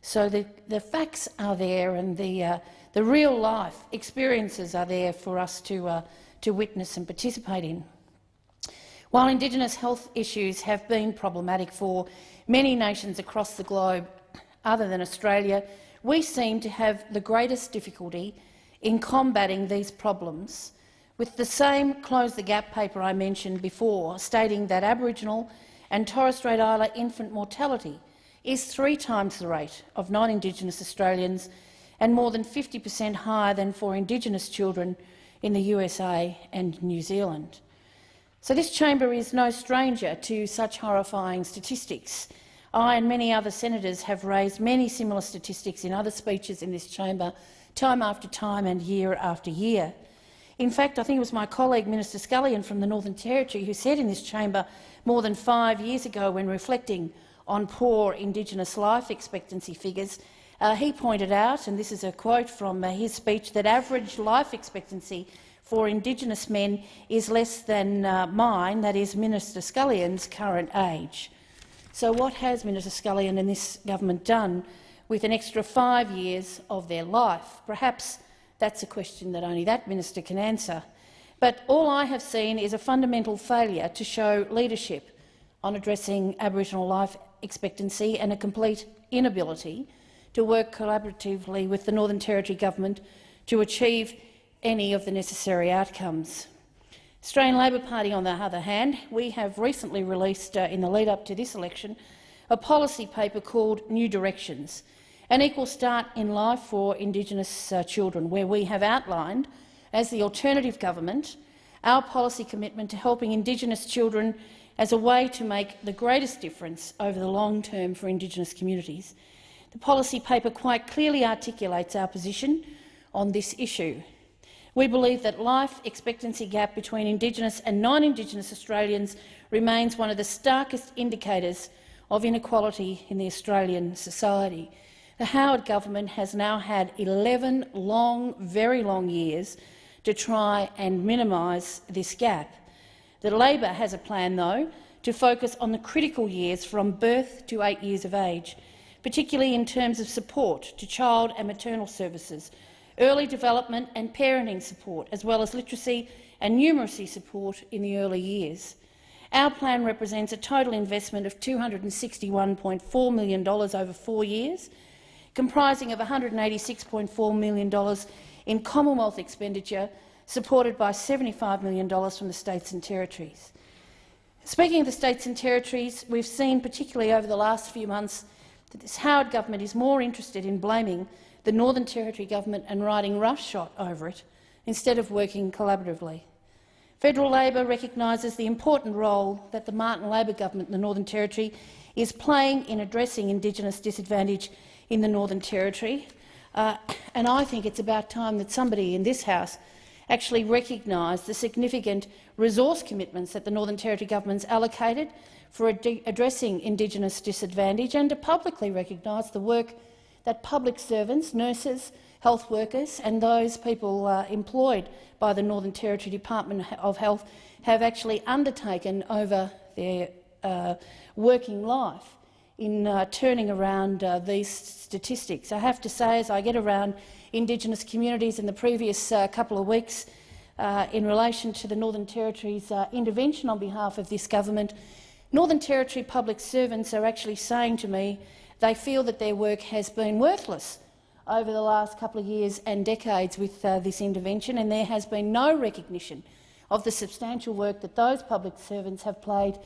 So the, the facts are there and the, uh, the real life experiences are there for us to, uh, to witness and participate in. While Indigenous health issues have been problematic for many nations across the globe other than Australia, we seem to have the greatest difficulty in combating these problems with the same Close the Gap paper I mentioned before, stating that Aboriginal and Torres Strait Islander infant mortality is three times the rate of non-Indigenous Australians and more than 50 per cent higher than for Indigenous children in the USA and New Zealand. So this chamber is no stranger to such horrifying statistics. I and many other senators have raised many similar statistics in other speeches in this chamber, time after time and year after year. In fact, I think it was my colleague Minister Scullion from the Northern Territory who said in this chamber more than five years ago when reflecting on poor Indigenous life expectancy figures, uh, he pointed out, and this is a quote from uh, his speech, that average life expectancy for Indigenous men is less than uh, mine, that is Minister Scullion's current age. So what has Minister Scullion and this government done with an extra five years of their life? Perhaps that's a question that only that minister can answer. But all I have seen is a fundamental failure to show leadership on addressing Aboriginal life expectancy and a complete inability to work collaboratively with the Northern Territory Government to achieve any of the necessary outcomes. Australian Labor Party, on the other hand, we have recently released, uh, in the lead-up to this election, a policy paper called New Directions, an equal start in life for Indigenous uh, children, where we have outlined, as the alternative government, our policy commitment to helping Indigenous children as a way to make the greatest difference over the long term for Indigenous communities. The policy paper quite clearly articulates our position on this issue. We believe that life expectancy gap between Indigenous and non-Indigenous Australians remains one of the starkest indicators of inequality in the Australian society. The Howard government has now had 11 long, very long years to try and minimise this gap. The Labor has a plan, though, to focus on the critical years from birth to eight years of age, particularly in terms of support to child and maternal services, early development and parenting support, as well as literacy and numeracy support in the early years. Our plan represents a total investment of $261.4 million over four years, comprising of $186.4 million in Commonwealth expenditure, supported by $75 million from the states and territories. Speaking of the states and territories, we've seen, particularly over the last few months, that this Howard government is more interested in blaming the Northern Territory government and riding roughshod over it instead of working collaboratively. Federal Labor recognises the important role that the Martin Labor government in the Northern Territory is playing in addressing Indigenous disadvantage in the Northern Territory, uh, and I think it's about time that somebody in this House actually recognise the significant resource commitments that the Northern Territory government's allocated for ad addressing Indigenous disadvantage and to publicly recognise the work that public servants, nurses, health workers and those people uh, employed by the Northern Territory Department of Health have actually undertaken over their uh, working life in uh, turning around uh, these statistics. I have to say, as I get around Indigenous communities in the previous uh, couple of weeks uh, in relation to the Northern Territory's intervention on behalf of this government, Northern Territory public servants are actually saying to me they feel that their work has been worthless over the last couple of years and decades with uh, this intervention, and there has been no recognition of the substantial work that those public servants have played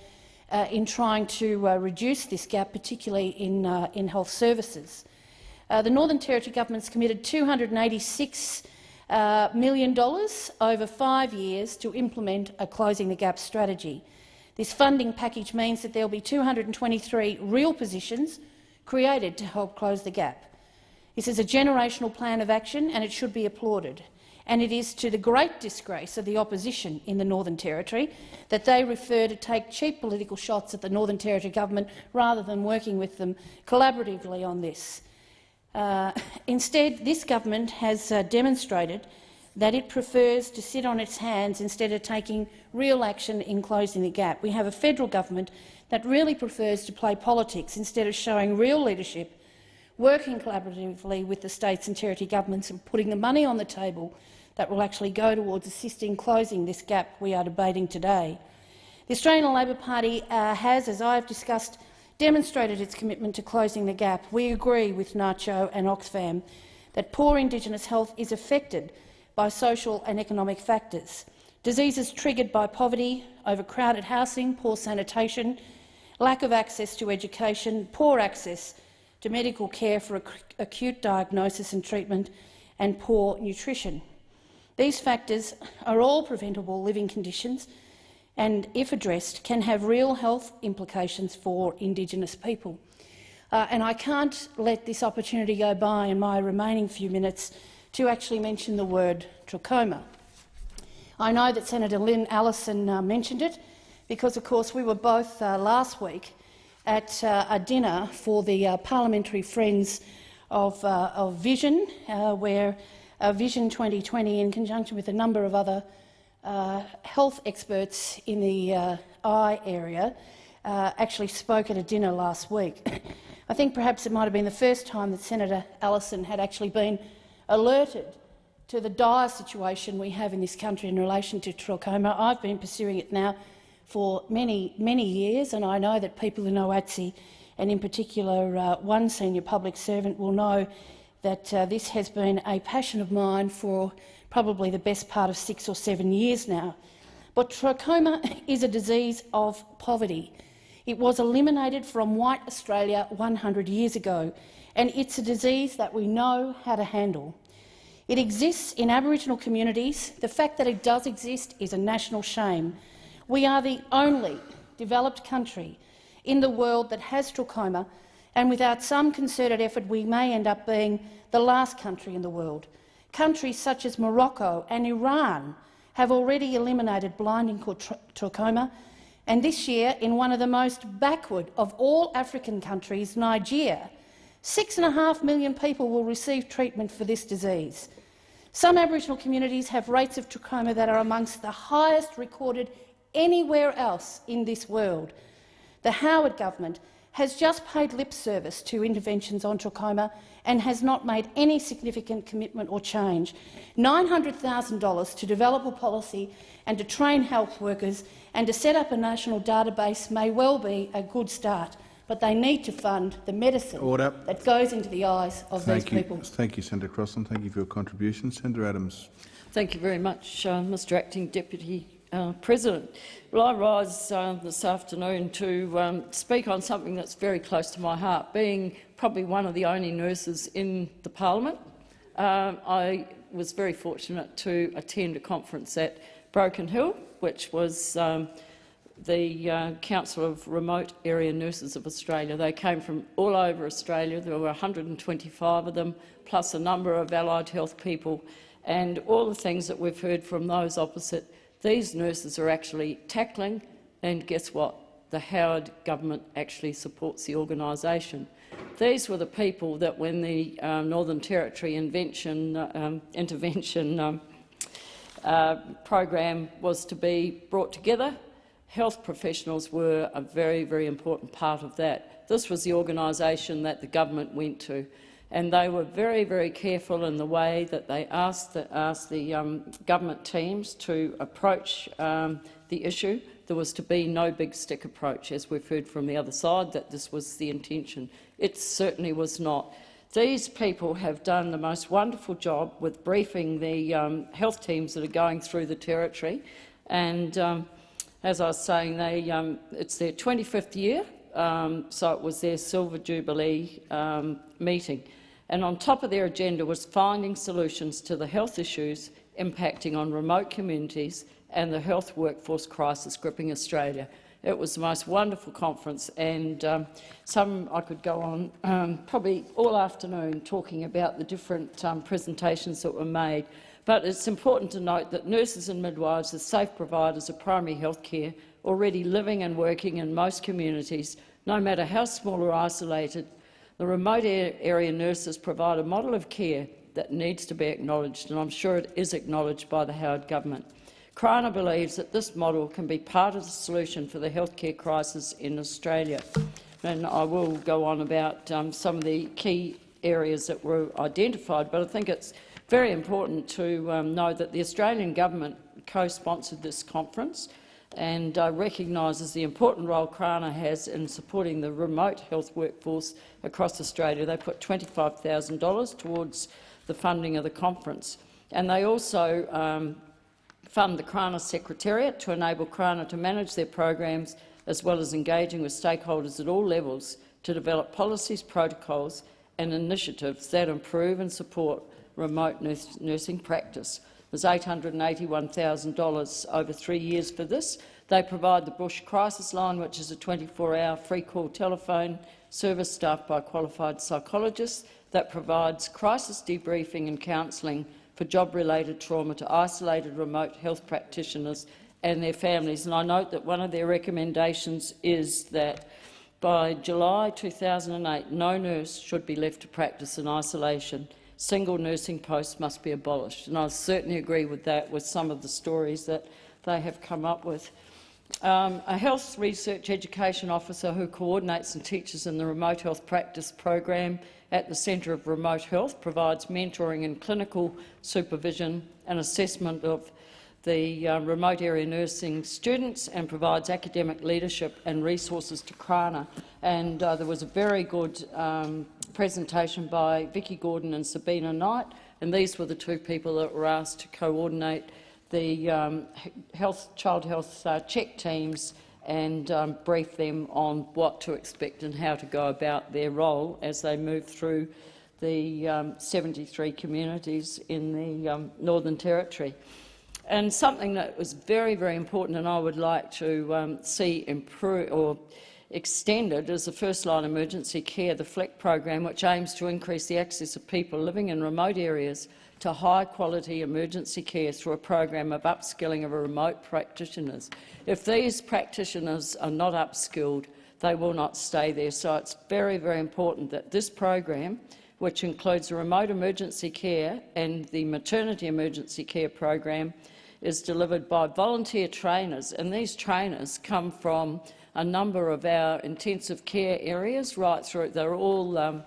uh, in trying to uh, reduce this gap, particularly in, uh, in health services. Uh, the Northern Territory government has committed 286 uh, million dollars over five years to implement a Closing the Gap strategy. This funding package means that there will be 223 real positions created to help close the gap. This is a generational plan of action and it should be applauded and it is to the great disgrace of the opposition in the Northern Territory that they refer to take cheap political shots at the Northern Territory government rather than working with them collaboratively on this. Uh, instead, this government has uh, demonstrated that it prefers to sit on its hands instead of taking real action in closing the gap. We have a federal government that really prefers to play politics instead of showing real leadership, working collaboratively with the states and territory governments and putting the money on the table that will actually go towards assisting closing this gap we are debating today. The Australian Labor Party uh, has, as I have discussed, demonstrated its commitment to closing the gap. We agree with NACCHO and Oxfam that poor Indigenous health is affected by social and economic factors. Diseases triggered by poverty, overcrowded housing, poor sanitation, lack of access to education, poor access to medical care for acute diagnosis and treatment, and poor nutrition. These factors are all preventable living conditions and, if addressed, can have real health implications for Indigenous people. Uh, and I can't let this opportunity go by in my remaining few minutes to actually mention the word trachoma. I know that Senator Lyn Allison uh, mentioned it because, of course, we were both uh, last week at uh, a dinner for the uh, parliamentary friends of, uh, of Vision, where uh, Vision 2020 in conjunction with a number of other uh, health experts in the uh, eye area uh, actually spoke at a dinner last week. [COUGHS] I think perhaps it might have been the first time that Senator Allison had actually been alerted to the dire situation we have in this country in relation to trachoma. I've been pursuing it now for many, many years, and I know that people in OATSI, and in particular uh, one senior public servant, will know that uh, this has been a passion of mine for probably the best part of six or seven years now. But trachoma [LAUGHS] is a disease of poverty. It was eliminated from white Australia 100 years ago, and it's a disease that we know how to handle. It exists in Aboriginal communities. The fact that it does exist is a national shame. We are the only developed country in the world that has trachoma and without some concerted effort we may end up being the last country in the world. Countries such as Morocco and Iran have already eliminated blinding trachoma, and this year, in one of the most backward of all African countries, Nigeria, six and a half million people will receive treatment for this disease. Some Aboriginal communities have rates of trachoma that are amongst the highest recorded anywhere else in this world. The Howard government has just paid lip service to interventions on trachoma and has not made any significant commitment or change. $900,000 to develop a policy and to train health workers and to set up a national database may well be a good start, but they need to fund the medicine Order. that goes into the eyes of Thank these you. people. Thank you, Senator Crossin. Thank you for your contribution. Senator Adams. Thank you very much, uh, Mr Acting Deputy uh, President. Well, I rise uh, this afternoon to um, speak on something that's very close to my heart. Being probably one of the only nurses in the parliament, um, I was very fortunate to attend a conference at Broken Hill, which was um, the uh, Council of Remote Area Nurses of Australia. They came from all over Australia. There were 125 of them, plus a number of allied health people, and all the things that we've heard from those opposite. These nurses are actually tackling, and guess what? The Howard government actually supports the organisation. These were the people that, when the um, Northern Territory invention, um, intervention um, uh, program was to be brought together, health professionals were a very, very important part of that. This was the organisation that the government went to, and they were very, very careful in the way that they asked the, asked the um, government teams to approach um, the issue. There was to be no big stick approach, as we've heard from the other side, that this was the intention. It certainly was not. These people have done the most wonderful job with briefing the um, health teams that are going through the territory. And um, as I was saying, they, um, it's their 25th year, um, so it was their Silver Jubilee um, meeting. And on top of their agenda was finding solutions to the health issues impacting on remote communities and the health workforce crisis gripping Australia. It was the most wonderful conference, and um, some I could go on um, probably all afternoon talking about the different um, presentations that were made. But it's important to note that nurses and midwives are safe providers of primary health care, already living and working in most communities, no matter how small or isolated. The remote area nurses provide a model of care that needs to be acknowledged, and I'm sure it is acknowledged by the Howard government. CRANA believes that this model can be part of the solution for the healthcare crisis in Australia. And I will go on about um, some of the key areas that were identified, but I think it's very important to um, know that the Australian government co-sponsored this conference and uh, recognises the important role CRANA has in supporting the remote health workforce across Australia. They put $25,000 towards the funding of the conference. And they also um, fund the CRANA Secretariat to enable CRANA to manage their programs as well as engaging with stakeholders at all levels to develop policies, protocols and initiatives that improve and support remote nursing practice. There's $881,000 over three years for this. They provide the Bush Crisis Line, which is a 24-hour free call telephone service staffed by qualified psychologists that provides crisis debriefing and counselling for job-related trauma to isolated remote health practitioners and their families. And I note that one of their recommendations is that by July 2008, no nurse should be left to practice in isolation. Single nursing posts must be abolished. And I certainly agree with that, with some of the stories that they have come up with. Um, a health research education officer who coordinates and teaches in the remote health practice program at the Centre of Remote Health provides mentoring and clinical supervision and assessment of the uh, remote area nursing students and provides academic leadership and resources to CRANA. And uh, there was a very good um, presentation by Vicky Gordon and Sabina Knight, and these were the two people that were asked to coordinate the um, health, child health uh, check teams and um, brief them on what to expect and how to go about their role as they move through the um, 73 communities in the um, Northern Territory. And something that was very, very important and I would like to um, see improve or extended is the First Line Emergency Care, the FLEC program, which aims to increase the access of people living in remote areas to high-quality emergency care through a program of upskilling of remote practitioners. If these practitioners are not upskilled, they will not stay there. So it's very, very important that this program which includes remote emergency care and the maternity emergency care program, is delivered by volunteer trainers, and these trainers come from a number of our intensive care areas right through. They're all, um,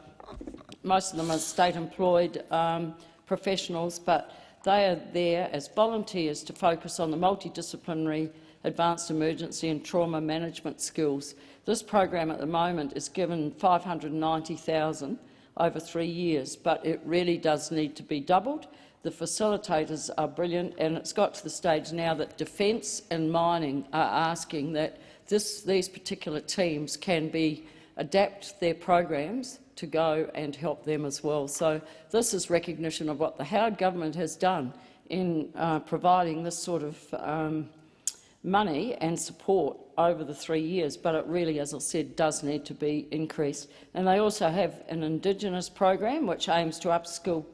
most of them are state-employed um, professionals, but they are there as volunteers to focus on the multidisciplinary advanced emergency and trauma management skills. This program at the moment is given 590,000 over three years, but it really does need to be doubled. The facilitators are brilliant, and it's got to the stage now that defence and mining are asking that this, these particular teams can be adapt their programs to go and help them as well. So this is recognition of what the Howard government has done in uh, providing this sort of um, money and support over the three years, but it really, as I said, does need to be increased. And they also have an Indigenous program which aims to upskill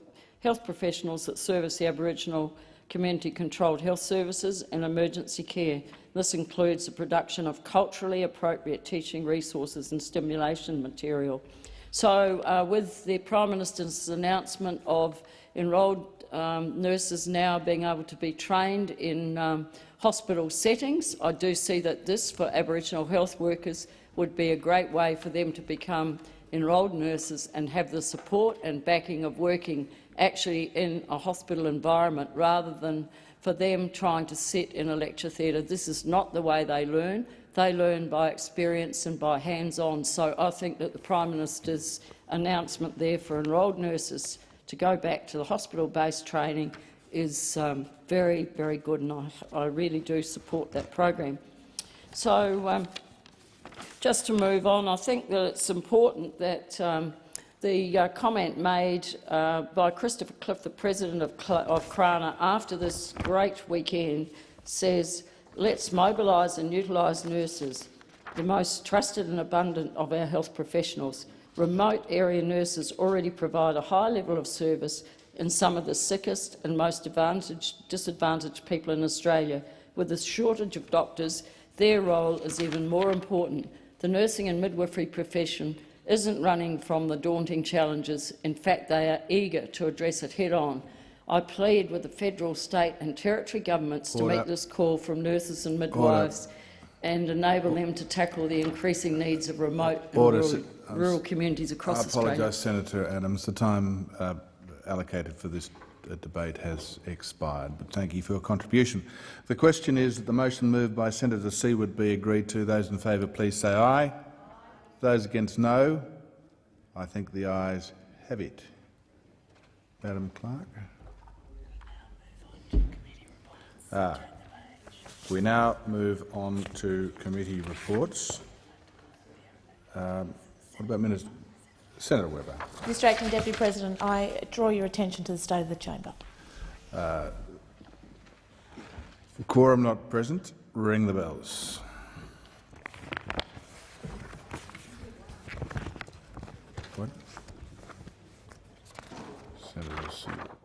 health professionals that service the Aboriginal community-controlled health services and emergency care. This includes the production of culturally appropriate teaching resources and stimulation material. So, uh, with the Prime Minister's announcement of enrolled um, nurses now being able to be trained in um, hospital settings, I do see that this, for Aboriginal health workers, would be a great way for them to become enrolled nurses and have the support and backing of working actually in a hospital environment rather than for them trying to sit in a lecture theatre. This is not the way they learn. They learn by experience and by hands-on. So I think that the Prime Minister's announcement there for enrolled nurses to go back to the hospital-based training is um, very, very good, and I, I, really do support that program. So, um, just to move on, I think that it's important that um, the uh, comment made uh, by Christopher Cliffe, the president of, Cl of CRANA, after this great weekend, says, let's mobilise and utilise nurses, the most trusted and abundant of our health professionals. Remote area nurses already provide a high level of service in some of the sickest and most disadvantaged people in Australia. With a shortage of doctors, their role is even more important. The nursing and midwifery profession isn't running from the daunting challenges. In fact, they are eager to address it head-on. I plead with the federal, state and territory governments Order. to meet this call from nurses and midwives Order. and enable them to tackle the increasing needs of remote and rural, rural, communities across Australia. I apologise, Senator Adams. The time uh, allocated for this uh, debate has expired, but thank you for your contribution. The question is that the motion moved by Senator Siewert be agreed to. Those in favour, please say aye. Those against, no. I think the ayes have it. Madam Clerk. Ah, we now move on to committee reports. Um, what about Minister? Senator Webber. Mr Acting Deputy President, I draw your attention to the state of the chamber. Uh, quorum not present. Ring the bells. Let's see.